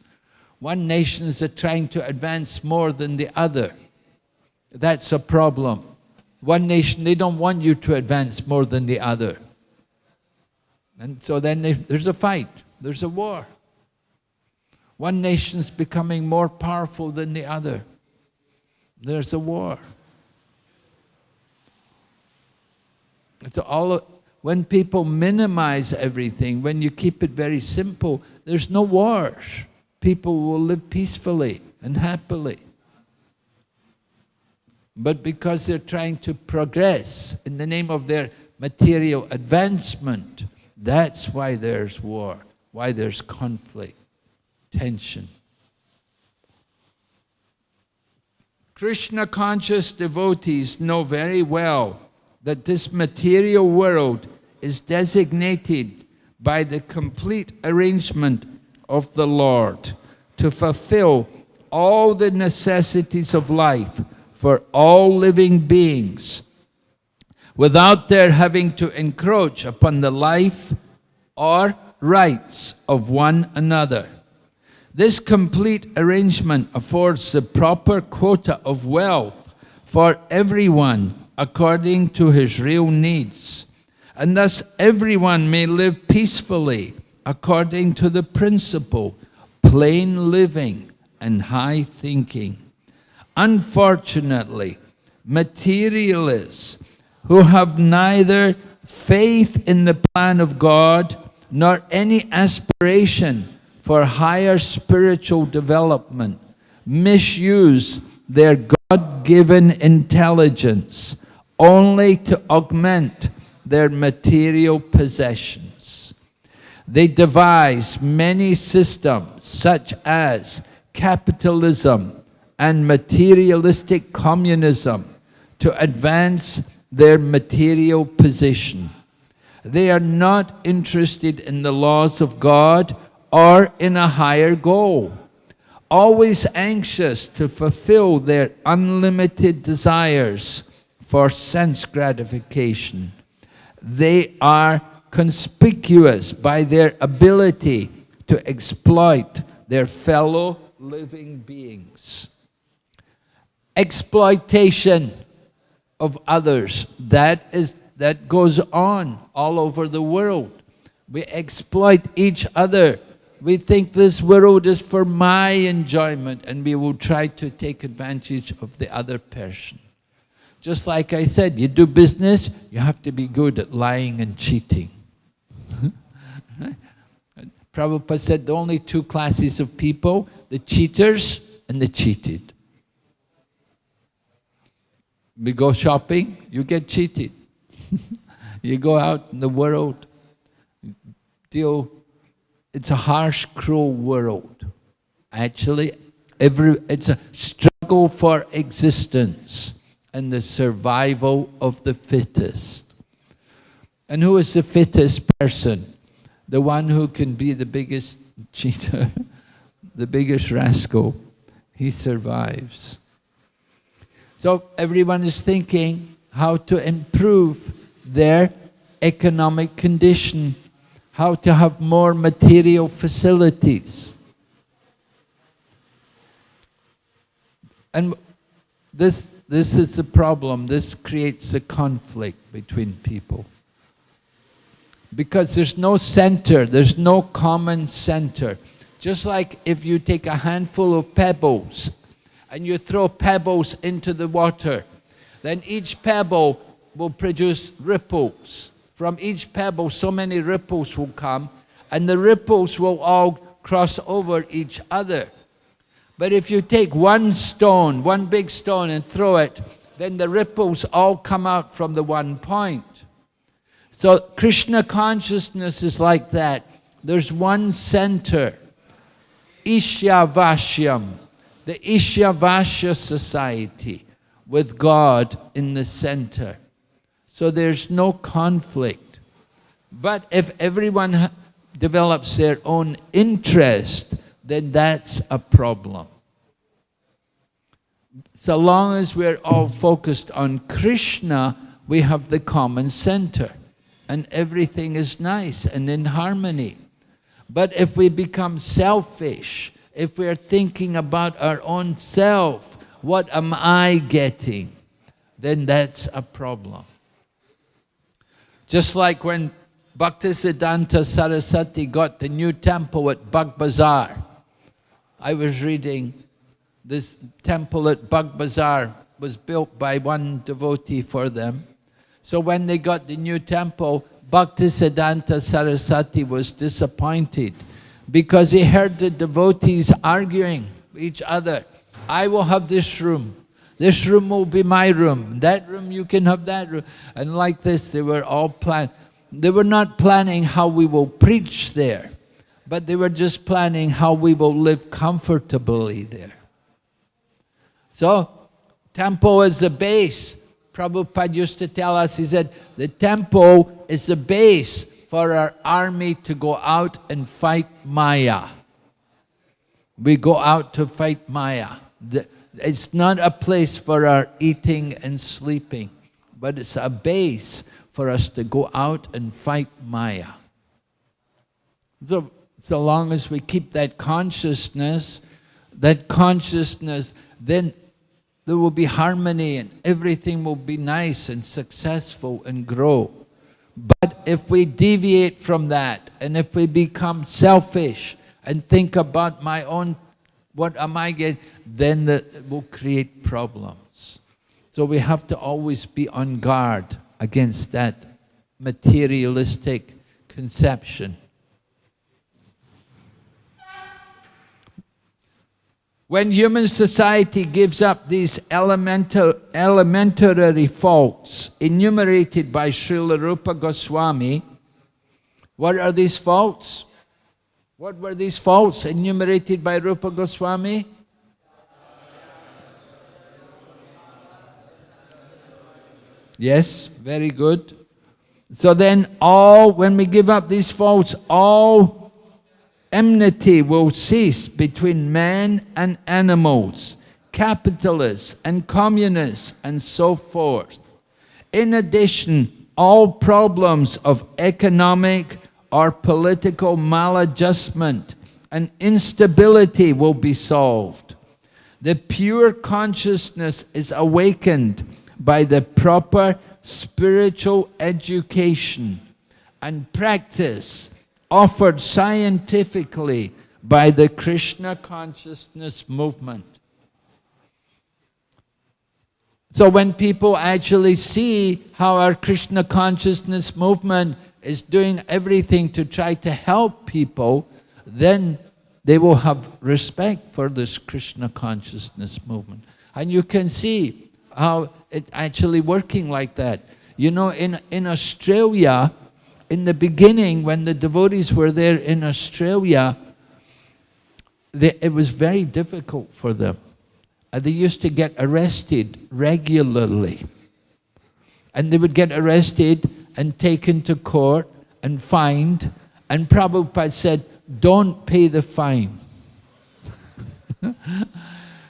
One nation is trying to advance more than the other. That's a problem. One nation, they don't want you to advance more than the other. And so then there's a fight, there's a war. One nation's becoming more powerful than the other. There's a war. It's all when people minimize everything, when you keep it very simple, there's no wars. People will live peacefully and happily. But because they're trying to progress in the name of their material advancement, that's why there's war, why there's conflict, tension. Krishna conscious devotees know very well that this material world is designated by the complete arrangement of the Lord to fulfill all the necessities of life for all living beings without their having to encroach upon the life or rights of one another. This complete arrangement affords the proper quota of wealth for everyone according to his real needs, and thus everyone may live peacefully according to the principle plain living and high thinking. Unfortunately, materialists who have neither faith in the plan of God nor any aspiration for higher spiritual development, misuse their God-given intelligence only to augment their material possessions. They devise many systems such as capitalism and materialistic communism to advance their material position. They are not interested in the laws of God or in a higher goal, always anxious to fulfill their unlimited desires for sense gratification. They are conspicuous by their ability to exploit their fellow living beings. Exploitation of others, that, is, that goes on all over the world. We exploit each other. We think this world is for my enjoyment and we will try to take advantage of the other person. Just like I said, you do business, you have to be good at lying and cheating. Prabhupada said the only two classes of people, the cheaters and the cheated. We go shopping, you get cheated. you go out in the world, deal, it's a harsh, cruel world. Actually, every, it's a struggle for existence and the survival of the fittest. And who is the fittest person? The one who can be the biggest cheater, the biggest rascal. He survives. So everyone is thinking how to improve their economic condition, how to have more material facilities. And this this is the problem. This creates a conflict between people. Because there's no center, there's no common center. Just like if you take a handful of pebbles and you throw pebbles into the water, then each pebble will produce ripples. From each pebble, so many ripples will come, and the ripples will all cross over each other. But if you take one stone, one big stone and throw it, then the ripples all come out from the one point. So Krishna consciousness is like that. There's one center, Ishavasyam, the Ishavasya society with God in the center. So there's no conflict. But if everyone develops their own interest, then that's a problem. So long as we're all focused on Krishna, we have the common center and everything is nice and in harmony. But if we become selfish, if we're thinking about our own self, what am I getting? Then that's a problem. Just like when Bhaktisiddhanta Saraswati got the new temple at Bag Bazar. I was reading this temple at Bag Bazar was built by one devotee for them. So when they got the new temple, Bhaktisiddhanta Saraswati was disappointed because he heard the devotees arguing with each other. I will have this room. This room will be my room. That room, you can have that room. And like this, they were all planned. They were not planning how we will preach there but they were just planning how we will live comfortably there. So, temple is the base. Prabhupada used to tell us, he said, the temple is the base for our army to go out and fight Maya. We go out to fight Maya. It's not a place for our eating and sleeping, but it's a base for us to go out and fight Maya. So so long as we keep that consciousness, that consciousness, then there will be harmony and everything will be nice and successful and grow. But if we deviate from that and if we become selfish and think about my own, what am I getting, then will create problems. So we have to always be on guard against that materialistic conception. When human society gives up these elementary faults enumerated by Srila Rupa Goswami, what are these faults? What were these faults enumerated by Rupa Goswami? Yes, very good. So then all, when we give up these faults, all enmity will cease between man and animals, capitalists and communists, and so forth. In addition, all problems of economic or political maladjustment and instability will be solved. The pure consciousness is awakened by the proper spiritual education and practice offered scientifically by the Krishna consciousness movement. So when people actually see how our Krishna consciousness movement is doing everything to try to help people, then they will have respect for this Krishna consciousness movement. And you can see how it actually working like that. You know, in, in Australia, in the beginning, when the devotees were there in Australia, they, it was very difficult for them they used to get arrested regularly. And they would get arrested and taken to court and fined. And Prabhupada said, don't pay the fine.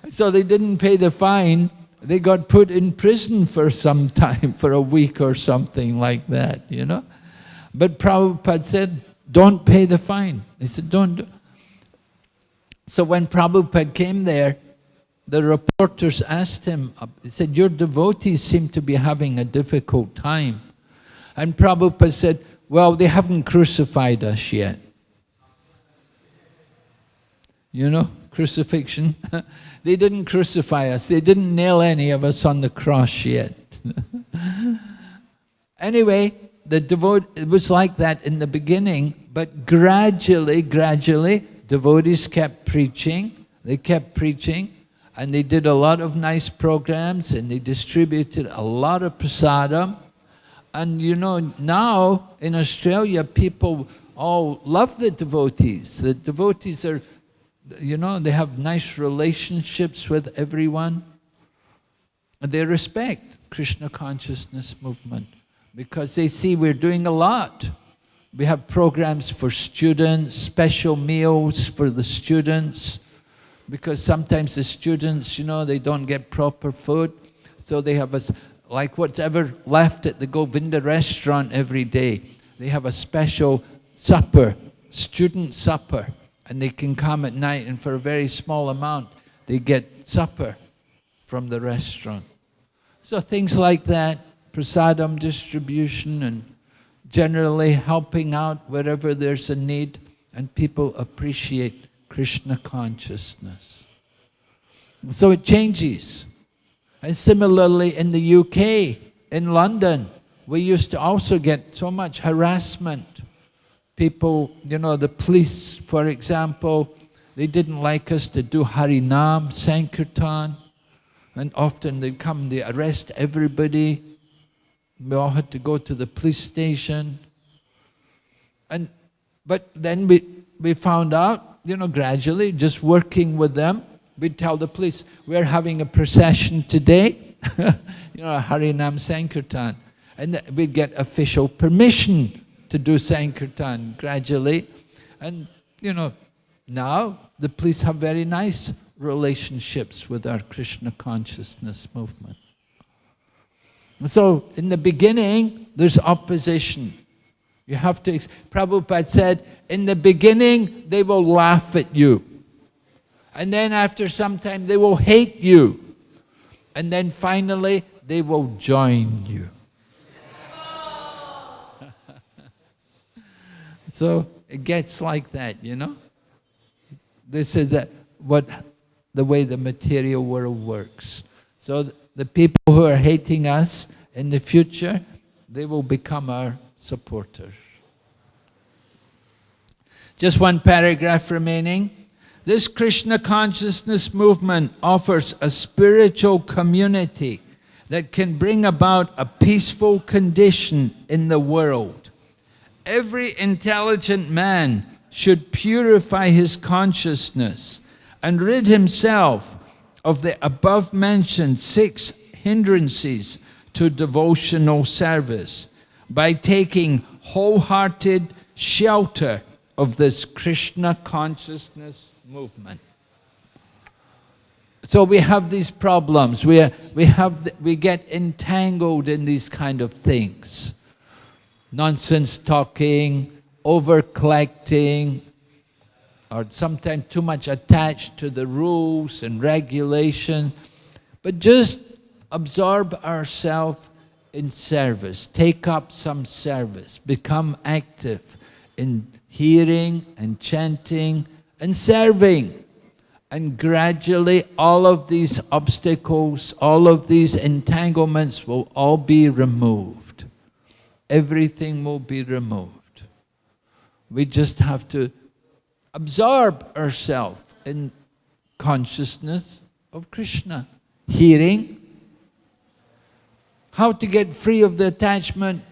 so they didn't pay the fine. They got put in prison for some time, for a week or something like that, you know. But Prabhupada said, don't pay the fine. He said, don't. Do. So when Prabhupada came there, the reporters asked him, they said, your devotees seem to be having a difficult time. And Prabhupada said, well, they haven't crucified us yet. You know, crucifixion. they didn't crucify us. They didn't nail any of us on the cross yet. anyway, the devote it was like that in the beginning, but gradually, gradually, devotees kept preaching. They kept preaching and they did a lot of nice programs and they distributed a lot of prasadam. And you know, now in Australia, people all love the devotees. The devotees are, you know, they have nice relationships with everyone. And they respect Krishna consciousness movement because they see we're doing a lot. We have programs for students, special meals for the students, because sometimes the students, you know, they don't get proper food, so they have a, like whatever left at the Govinda restaurant every day, they have a special supper, student supper, and they can come at night and for a very small amount, they get supper from the restaurant. So things like that, prasadam distribution and generally helping out wherever there's a need and people appreciate Krishna consciousness. So it changes. And similarly in the UK, in London, we used to also get so much harassment. People, you know, the police, for example, they didn't like us to do Harinam, Sankirtan, and often they'd come, they arrest everybody. We all had to go to the police station. And, but then we, we found out you know, gradually, just working with them, we'd tell the police, we're having a procession today, you know, Harinam Sankirtan. And we'd get official permission to do Sankirtan gradually. And, you know, now the police have very nice relationships with our Krishna consciousness movement. So, in the beginning, there's opposition. You have to, Prabhupada said, in the beginning, they will laugh at you. And then after some time, they will hate you. And then finally, they will join you. so it gets like that, you know? This is the, what, the way the material world works. So the people who are hating us in the future, they will become our supporters. Just one paragraph remaining. This Krishna consciousness movement offers a spiritual community that can bring about a peaceful condition in the world. Every intelligent man should purify his consciousness and rid himself of the above-mentioned six hindrances to devotional service by taking wholehearted shelter of this Krishna consciousness movement. So we have these problems, we, we, have, we get entangled in these kind of things. nonsense talking, over collecting, or sometimes too much attached to the rules and regulation, but just absorb ourselves in service, take up some service, become active in hearing and chanting and serving. And gradually all of these obstacles, all of these entanglements will all be removed. Everything will be removed. We just have to absorb ourselves in consciousness of Krishna. Hearing, how to get free of the attachment.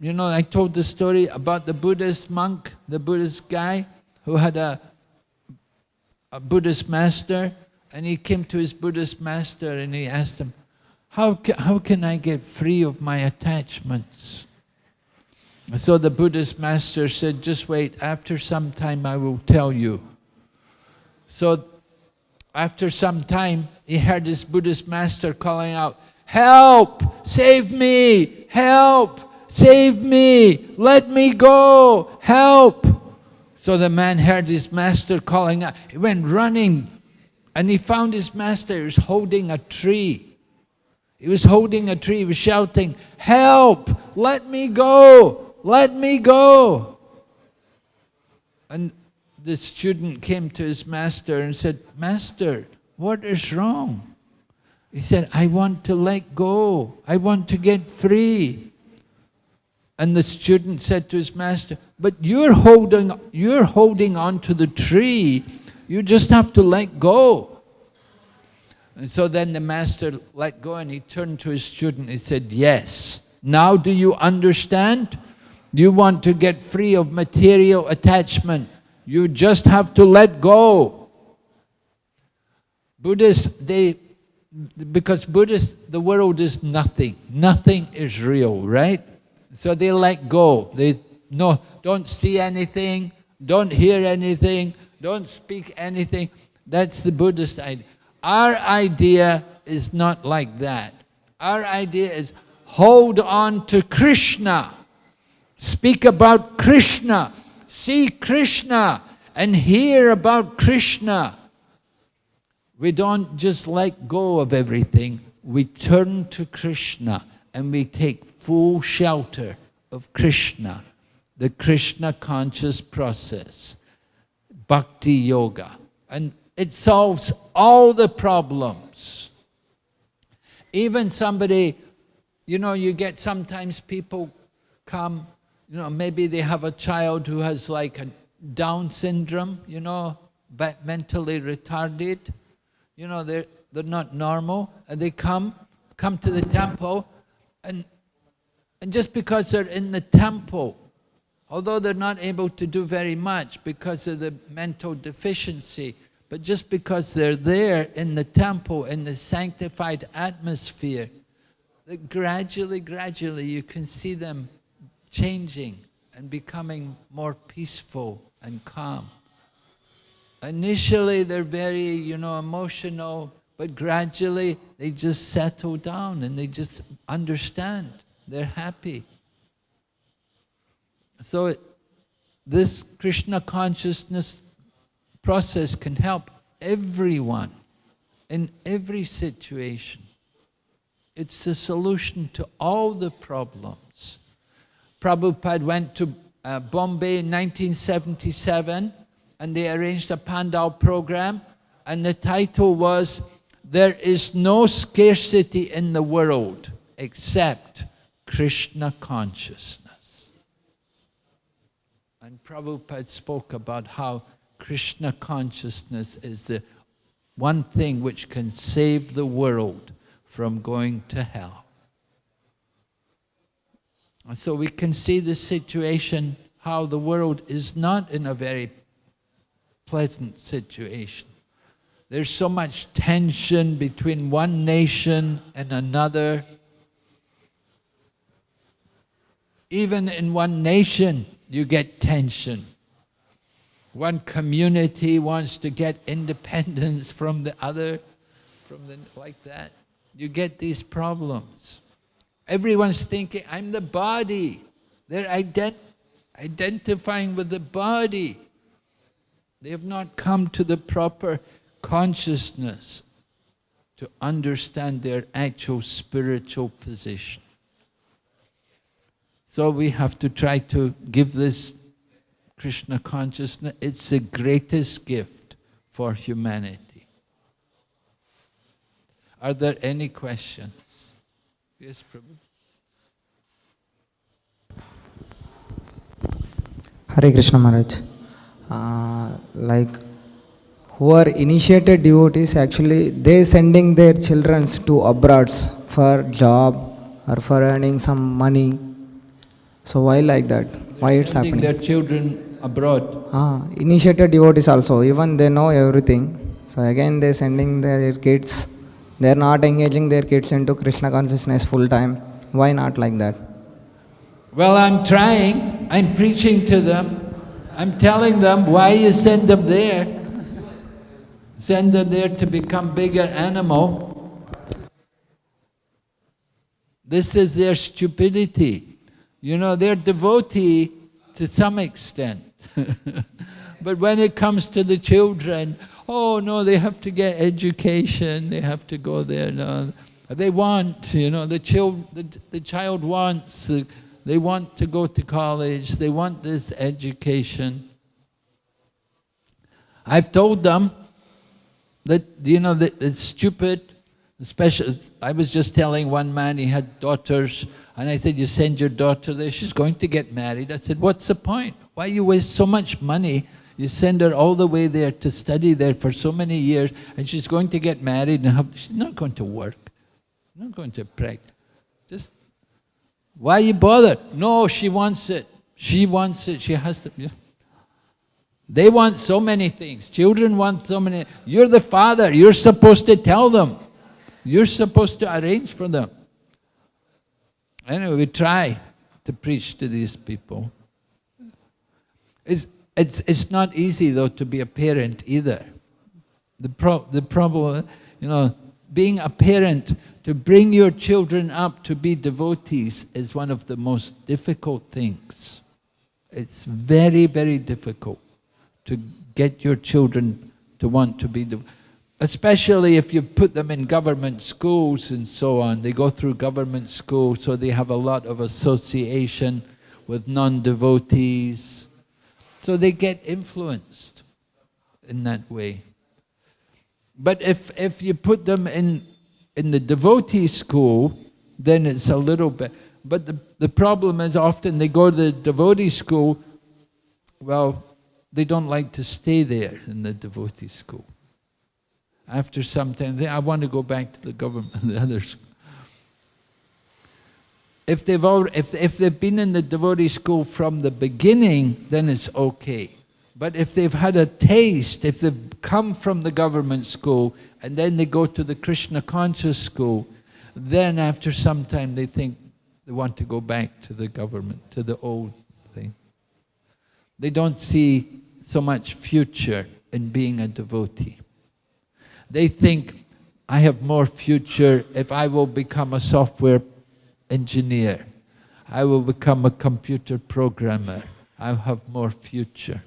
You know, I told the story about the Buddhist monk, the Buddhist guy who had a, a Buddhist master and he came to his Buddhist master and he asked him, how, ca how can I get free of my attachments? So the Buddhist master said, just wait, after some time I will tell you. So after some time, he heard this Buddhist master calling out, help, save me, help, save me, let me go, help. So the man heard his master calling out, he went running and he found his master, was holding a tree. He was holding a tree, he was shouting, help, let me go, let me go. And the student came to his master and said, Master, what is wrong? He said, I want to let go. I want to get free. And the student said to his master, but you're holding, you're holding on to the tree. You just have to let go. And so then the master let go and he turned to his student. He said, yes. Now do you understand? You want to get free of material attachment. You just have to let go. Buddhists, they, because Buddhists, the world is nothing. Nothing is real, right? So they let go. They no, don't see anything, don't hear anything, don't speak anything. That's the Buddhist idea. Our idea is not like that. Our idea is hold on to Krishna speak about Krishna, see Krishna, and hear about Krishna. We don't just let go of everything, we turn to Krishna and we take full shelter of Krishna, the Krishna conscious process, bhakti yoga. And it solves all the problems. Even somebody, you know, you get sometimes people come you know, maybe they have a child who has like a Down syndrome, you know, but mentally retarded. You know, they're, they're not normal. And they come, come to the temple, and, and just because they're in the temple, although they're not able to do very much because of the mental deficiency, but just because they're there in the temple, in the sanctified atmosphere, that gradually, gradually you can see them changing and becoming more peaceful and calm. Initially, they're very, you know, emotional, but gradually they just settle down and they just understand. They're happy. So it, this Krishna consciousness process can help everyone in every situation. It's the solution to all the problems. Prabhupada went to uh, Bombay in 1977 and they arranged a Pandal program and the title was There is no scarcity in the world except Krishna consciousness. And Prabhupada spoke about how Krishna consciousness is the one thing which can save the world from going to hell. So we can see the situation, how the world is not in a very pleasant situation. There's so much tension between one nation and another. Even in one nation, you get tension. One community wants to get independence from the other, from the, like that. You get these problems. Everyone's thinking, I'm the body. They're ident identifying with the body. They have not come to the proper consciousness to understand their actual spiritual position. So we have to try to give this Krishna consciousness, it's the greatest gift for humanity. Are there any questions? Yes, Prabhu. Hare Krishna Maharaj. Uh, like who are initiated devotees actually they sending their children to abroads for job or for earning some money. So why like that? They're why it's sending happening? their children abroad. Ah, initiated devotees also, even they know everything. So again they sending their kids, they are not engaging their kids into Krishna consciousness full time. Why not like that? Well, I'm trying. I'm preaching to them. I'm telling them why you send them there. Send them there to become bigger animal. This is their stupidity. You know, they're devotee to some extent. but when it comes to the children, oh no, they have to get education, they have to go there. No. They want, you know, the, child, the, the child wants, uh, they want to go to college, they want this education. I've told them that, you know, that it's stupid, especially, I was just telling one man, he had daughters, and I said, you send your daughter there, she's going to get married. I said, what's the point? Why you waste so much money? You send her all the way there to study there for so many years, and she's going to get married and have, she's not going to work, not going to practice. Just, why you bothered? No, she wants it. She wants it, she has to. They want so many things. Children want so many. You're the father, you're supposed to tell them. You're supposed to arrange for them. Anyway, we try to preach to these people. It's, it's, it's not easy though to be a parent either. The, pro the problem, you know, being a parent, to bring your children up to be devotees is one of the most difficult things. It's very, very difficult to get your children to want to be, especially if you put them in government schools and so on. They go through government school, so they have a lot of association with non-devotees. So they get influenced in that way. But if, if you put them in, in the devotee school, then it's a little bit, but the, the problem is often they go to the devotee school, well, they don't like to stay there in the devotee school. After some time, they, I want to go back to the government, the others. If they've, if, if they've been in the devotee school from the beginning, then it's okay. But if they've had a taste, if they've come from the government school and then they go to the Krishna conscious school, then after some time they think they want to go back to the government, to the old thing. They don't see so much future in being a devotee. They think, I have more future if I will become a software engineer. I will become a computer programmer. I'll have more future.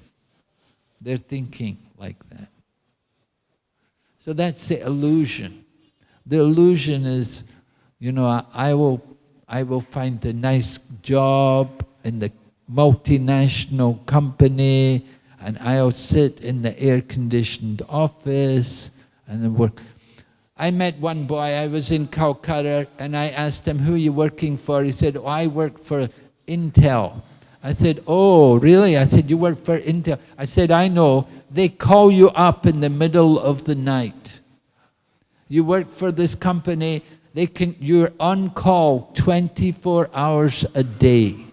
They're thinking like that. So that's the illusion. The illusion is, you know, I, will, I will find a nice job in the multinational company and I'll sit in the air-conditioned office and work. I met one boy, I was in Calcutta, and I asked him, who are you working for? He said, oh, I work for Intel. I said, oh, really? I said, you work for Intel? I said, I know. They call you up in the middle of the night. You work for this company, they can, you're on call 24 hours a day.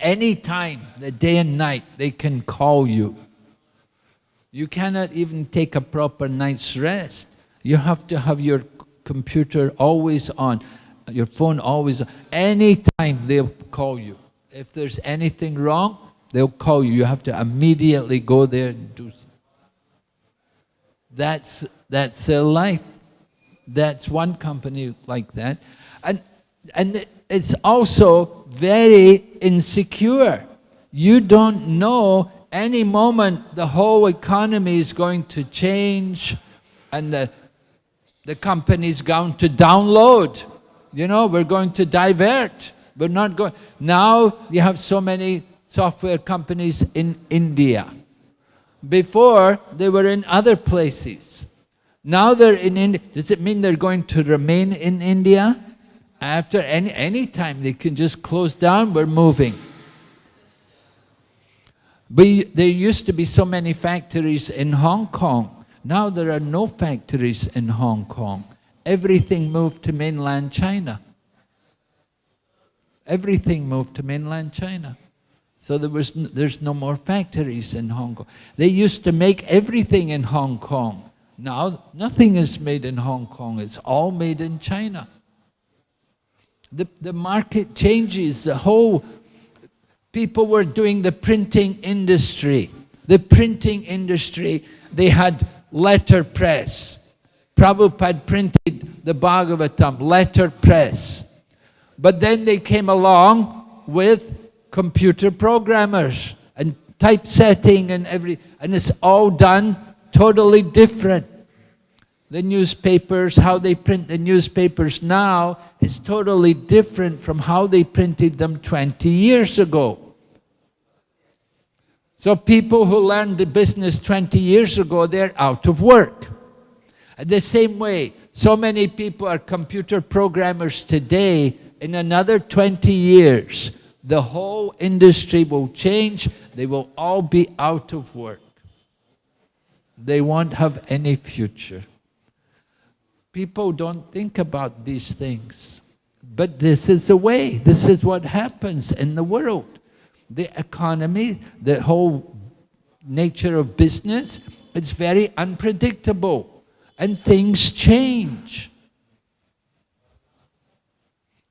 Any time, the day and night, they can call you. You cannot even take a proper night's rest. You have to have your computer always on, your phone always on. Anytime they'll call you. If there's anything wrong, they'll call you. You have to immediately go there and do something. That's, that's their life. That's one company like that. And And it's also very insecure. You don't know any moment the whole economy is going to change and the, the company is going to download. You know, we're going to divert. We're not going. Now you have so many software companies in India. Before, they were in other places. Now they're in India. Does it mean they're going to remain in India? After any, any time they can just close down, we're moving. But there used to be so many factories in Hong Kong. Now there are no factories in Hong Kong. Everything moved to mainland China. Everything moved to mainland China. So there was, there's no more factories in Hong Kong. They used to make everything in Hong Kong. Now, nothing is made in Hong Kong. It's all made in China. The, the market changes. The whole people were doing the printing industry. The printing industry, they had letterpress. Prabhupada printed the Bhagavatam, letterpress. But then they came along with computer programmers and typesetting and every, and it's all done totally different. The newspapers, how they print the newspapers now is totally different from how they printed them 20 years ago. So people who learned the business 20 years ago, they're out of work. The same way, so many people are computer programmers today, in another 20 years, the whole industry will change, they will all be out of work. They won't have any future. People don't think about these things. But this is the way, this is what happens in the world the economy, the whole nature of business, it's very unpredictable and things change.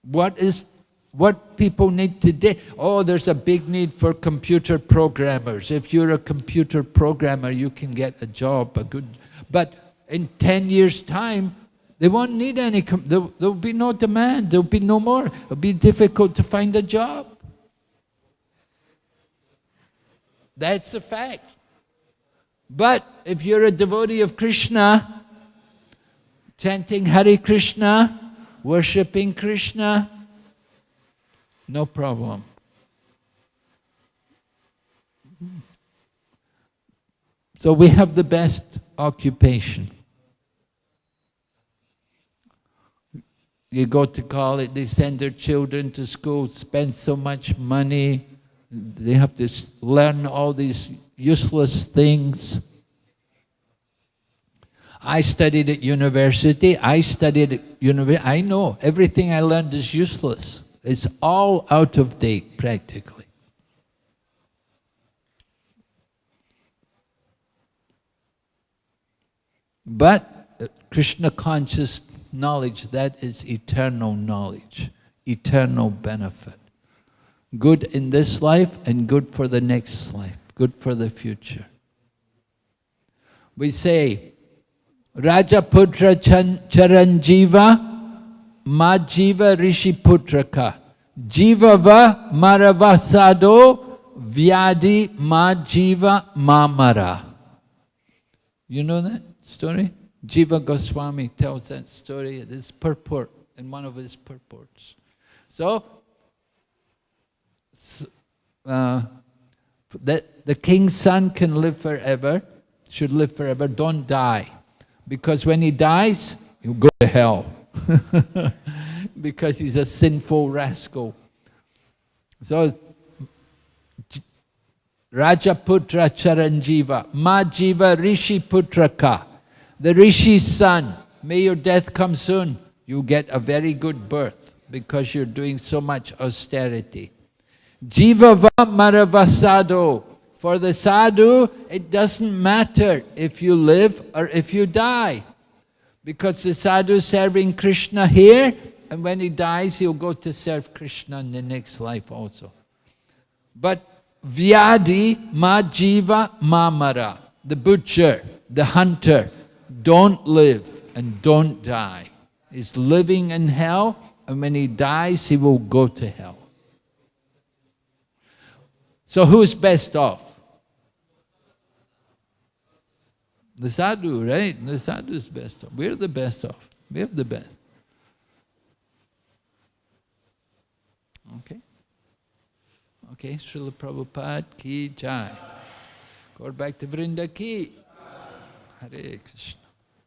What is what people need today? Oh, there's a big need for computer programmers. If you're a computer programmer, you can get a job, a good. But in 10 years' time, they won't need any, there, will be no demand, there'll be no more. It'll be difficult to find a job. That's a fact. But if you're a devotee of Krishna, chanting Hare Krishna, worshipping Krishna, no problem. So we have the best occupation. You go to college, they send their children to school, spend so much money, they have to learn all these useless things. I studied at university, I studied at university, I know everything I learned is useless. It's all out of date, practically. But uh, Krishna conscious knowledge, that is eternal knowledge, eternal benefit good in this life and good for the next life, good for the future. We say, Rajaputra Charanjiva Majiva Rishi Putraka Jivava Maravasado Vyadi Majiva Mamara. You know that story? Jiva Goswami tells that story, this purport, in one of his purports. So, uh, that the king's son can live forever, should live forever, don't die. Because when he dies, he'll go to hell. because he's a sinful rascal. So, Rajaputra Charanjiva, Majiva Rishi Putraka, the Rishi's son, may your death come soon. You get a very good birth because you're doing so much austerity. Jivava Maravasado. For the sadhu, it doesn't matter if you live or if you die. Because the sadhu is serving Krishna here, and when he dies, he'll go to serve Krishna in the next life also. But Vyadi Majiva Mamara, the butcher, the hunter, don't live and don't die. He's living in hell and when he dies, he will go to hell. So who's best off? The sadhu, right? The sadhu is best off. We're the best off. We have the best. Okay? Okay, Srila Prabhupada ki jai. Go back to Vrinda ki. Hare Krishna.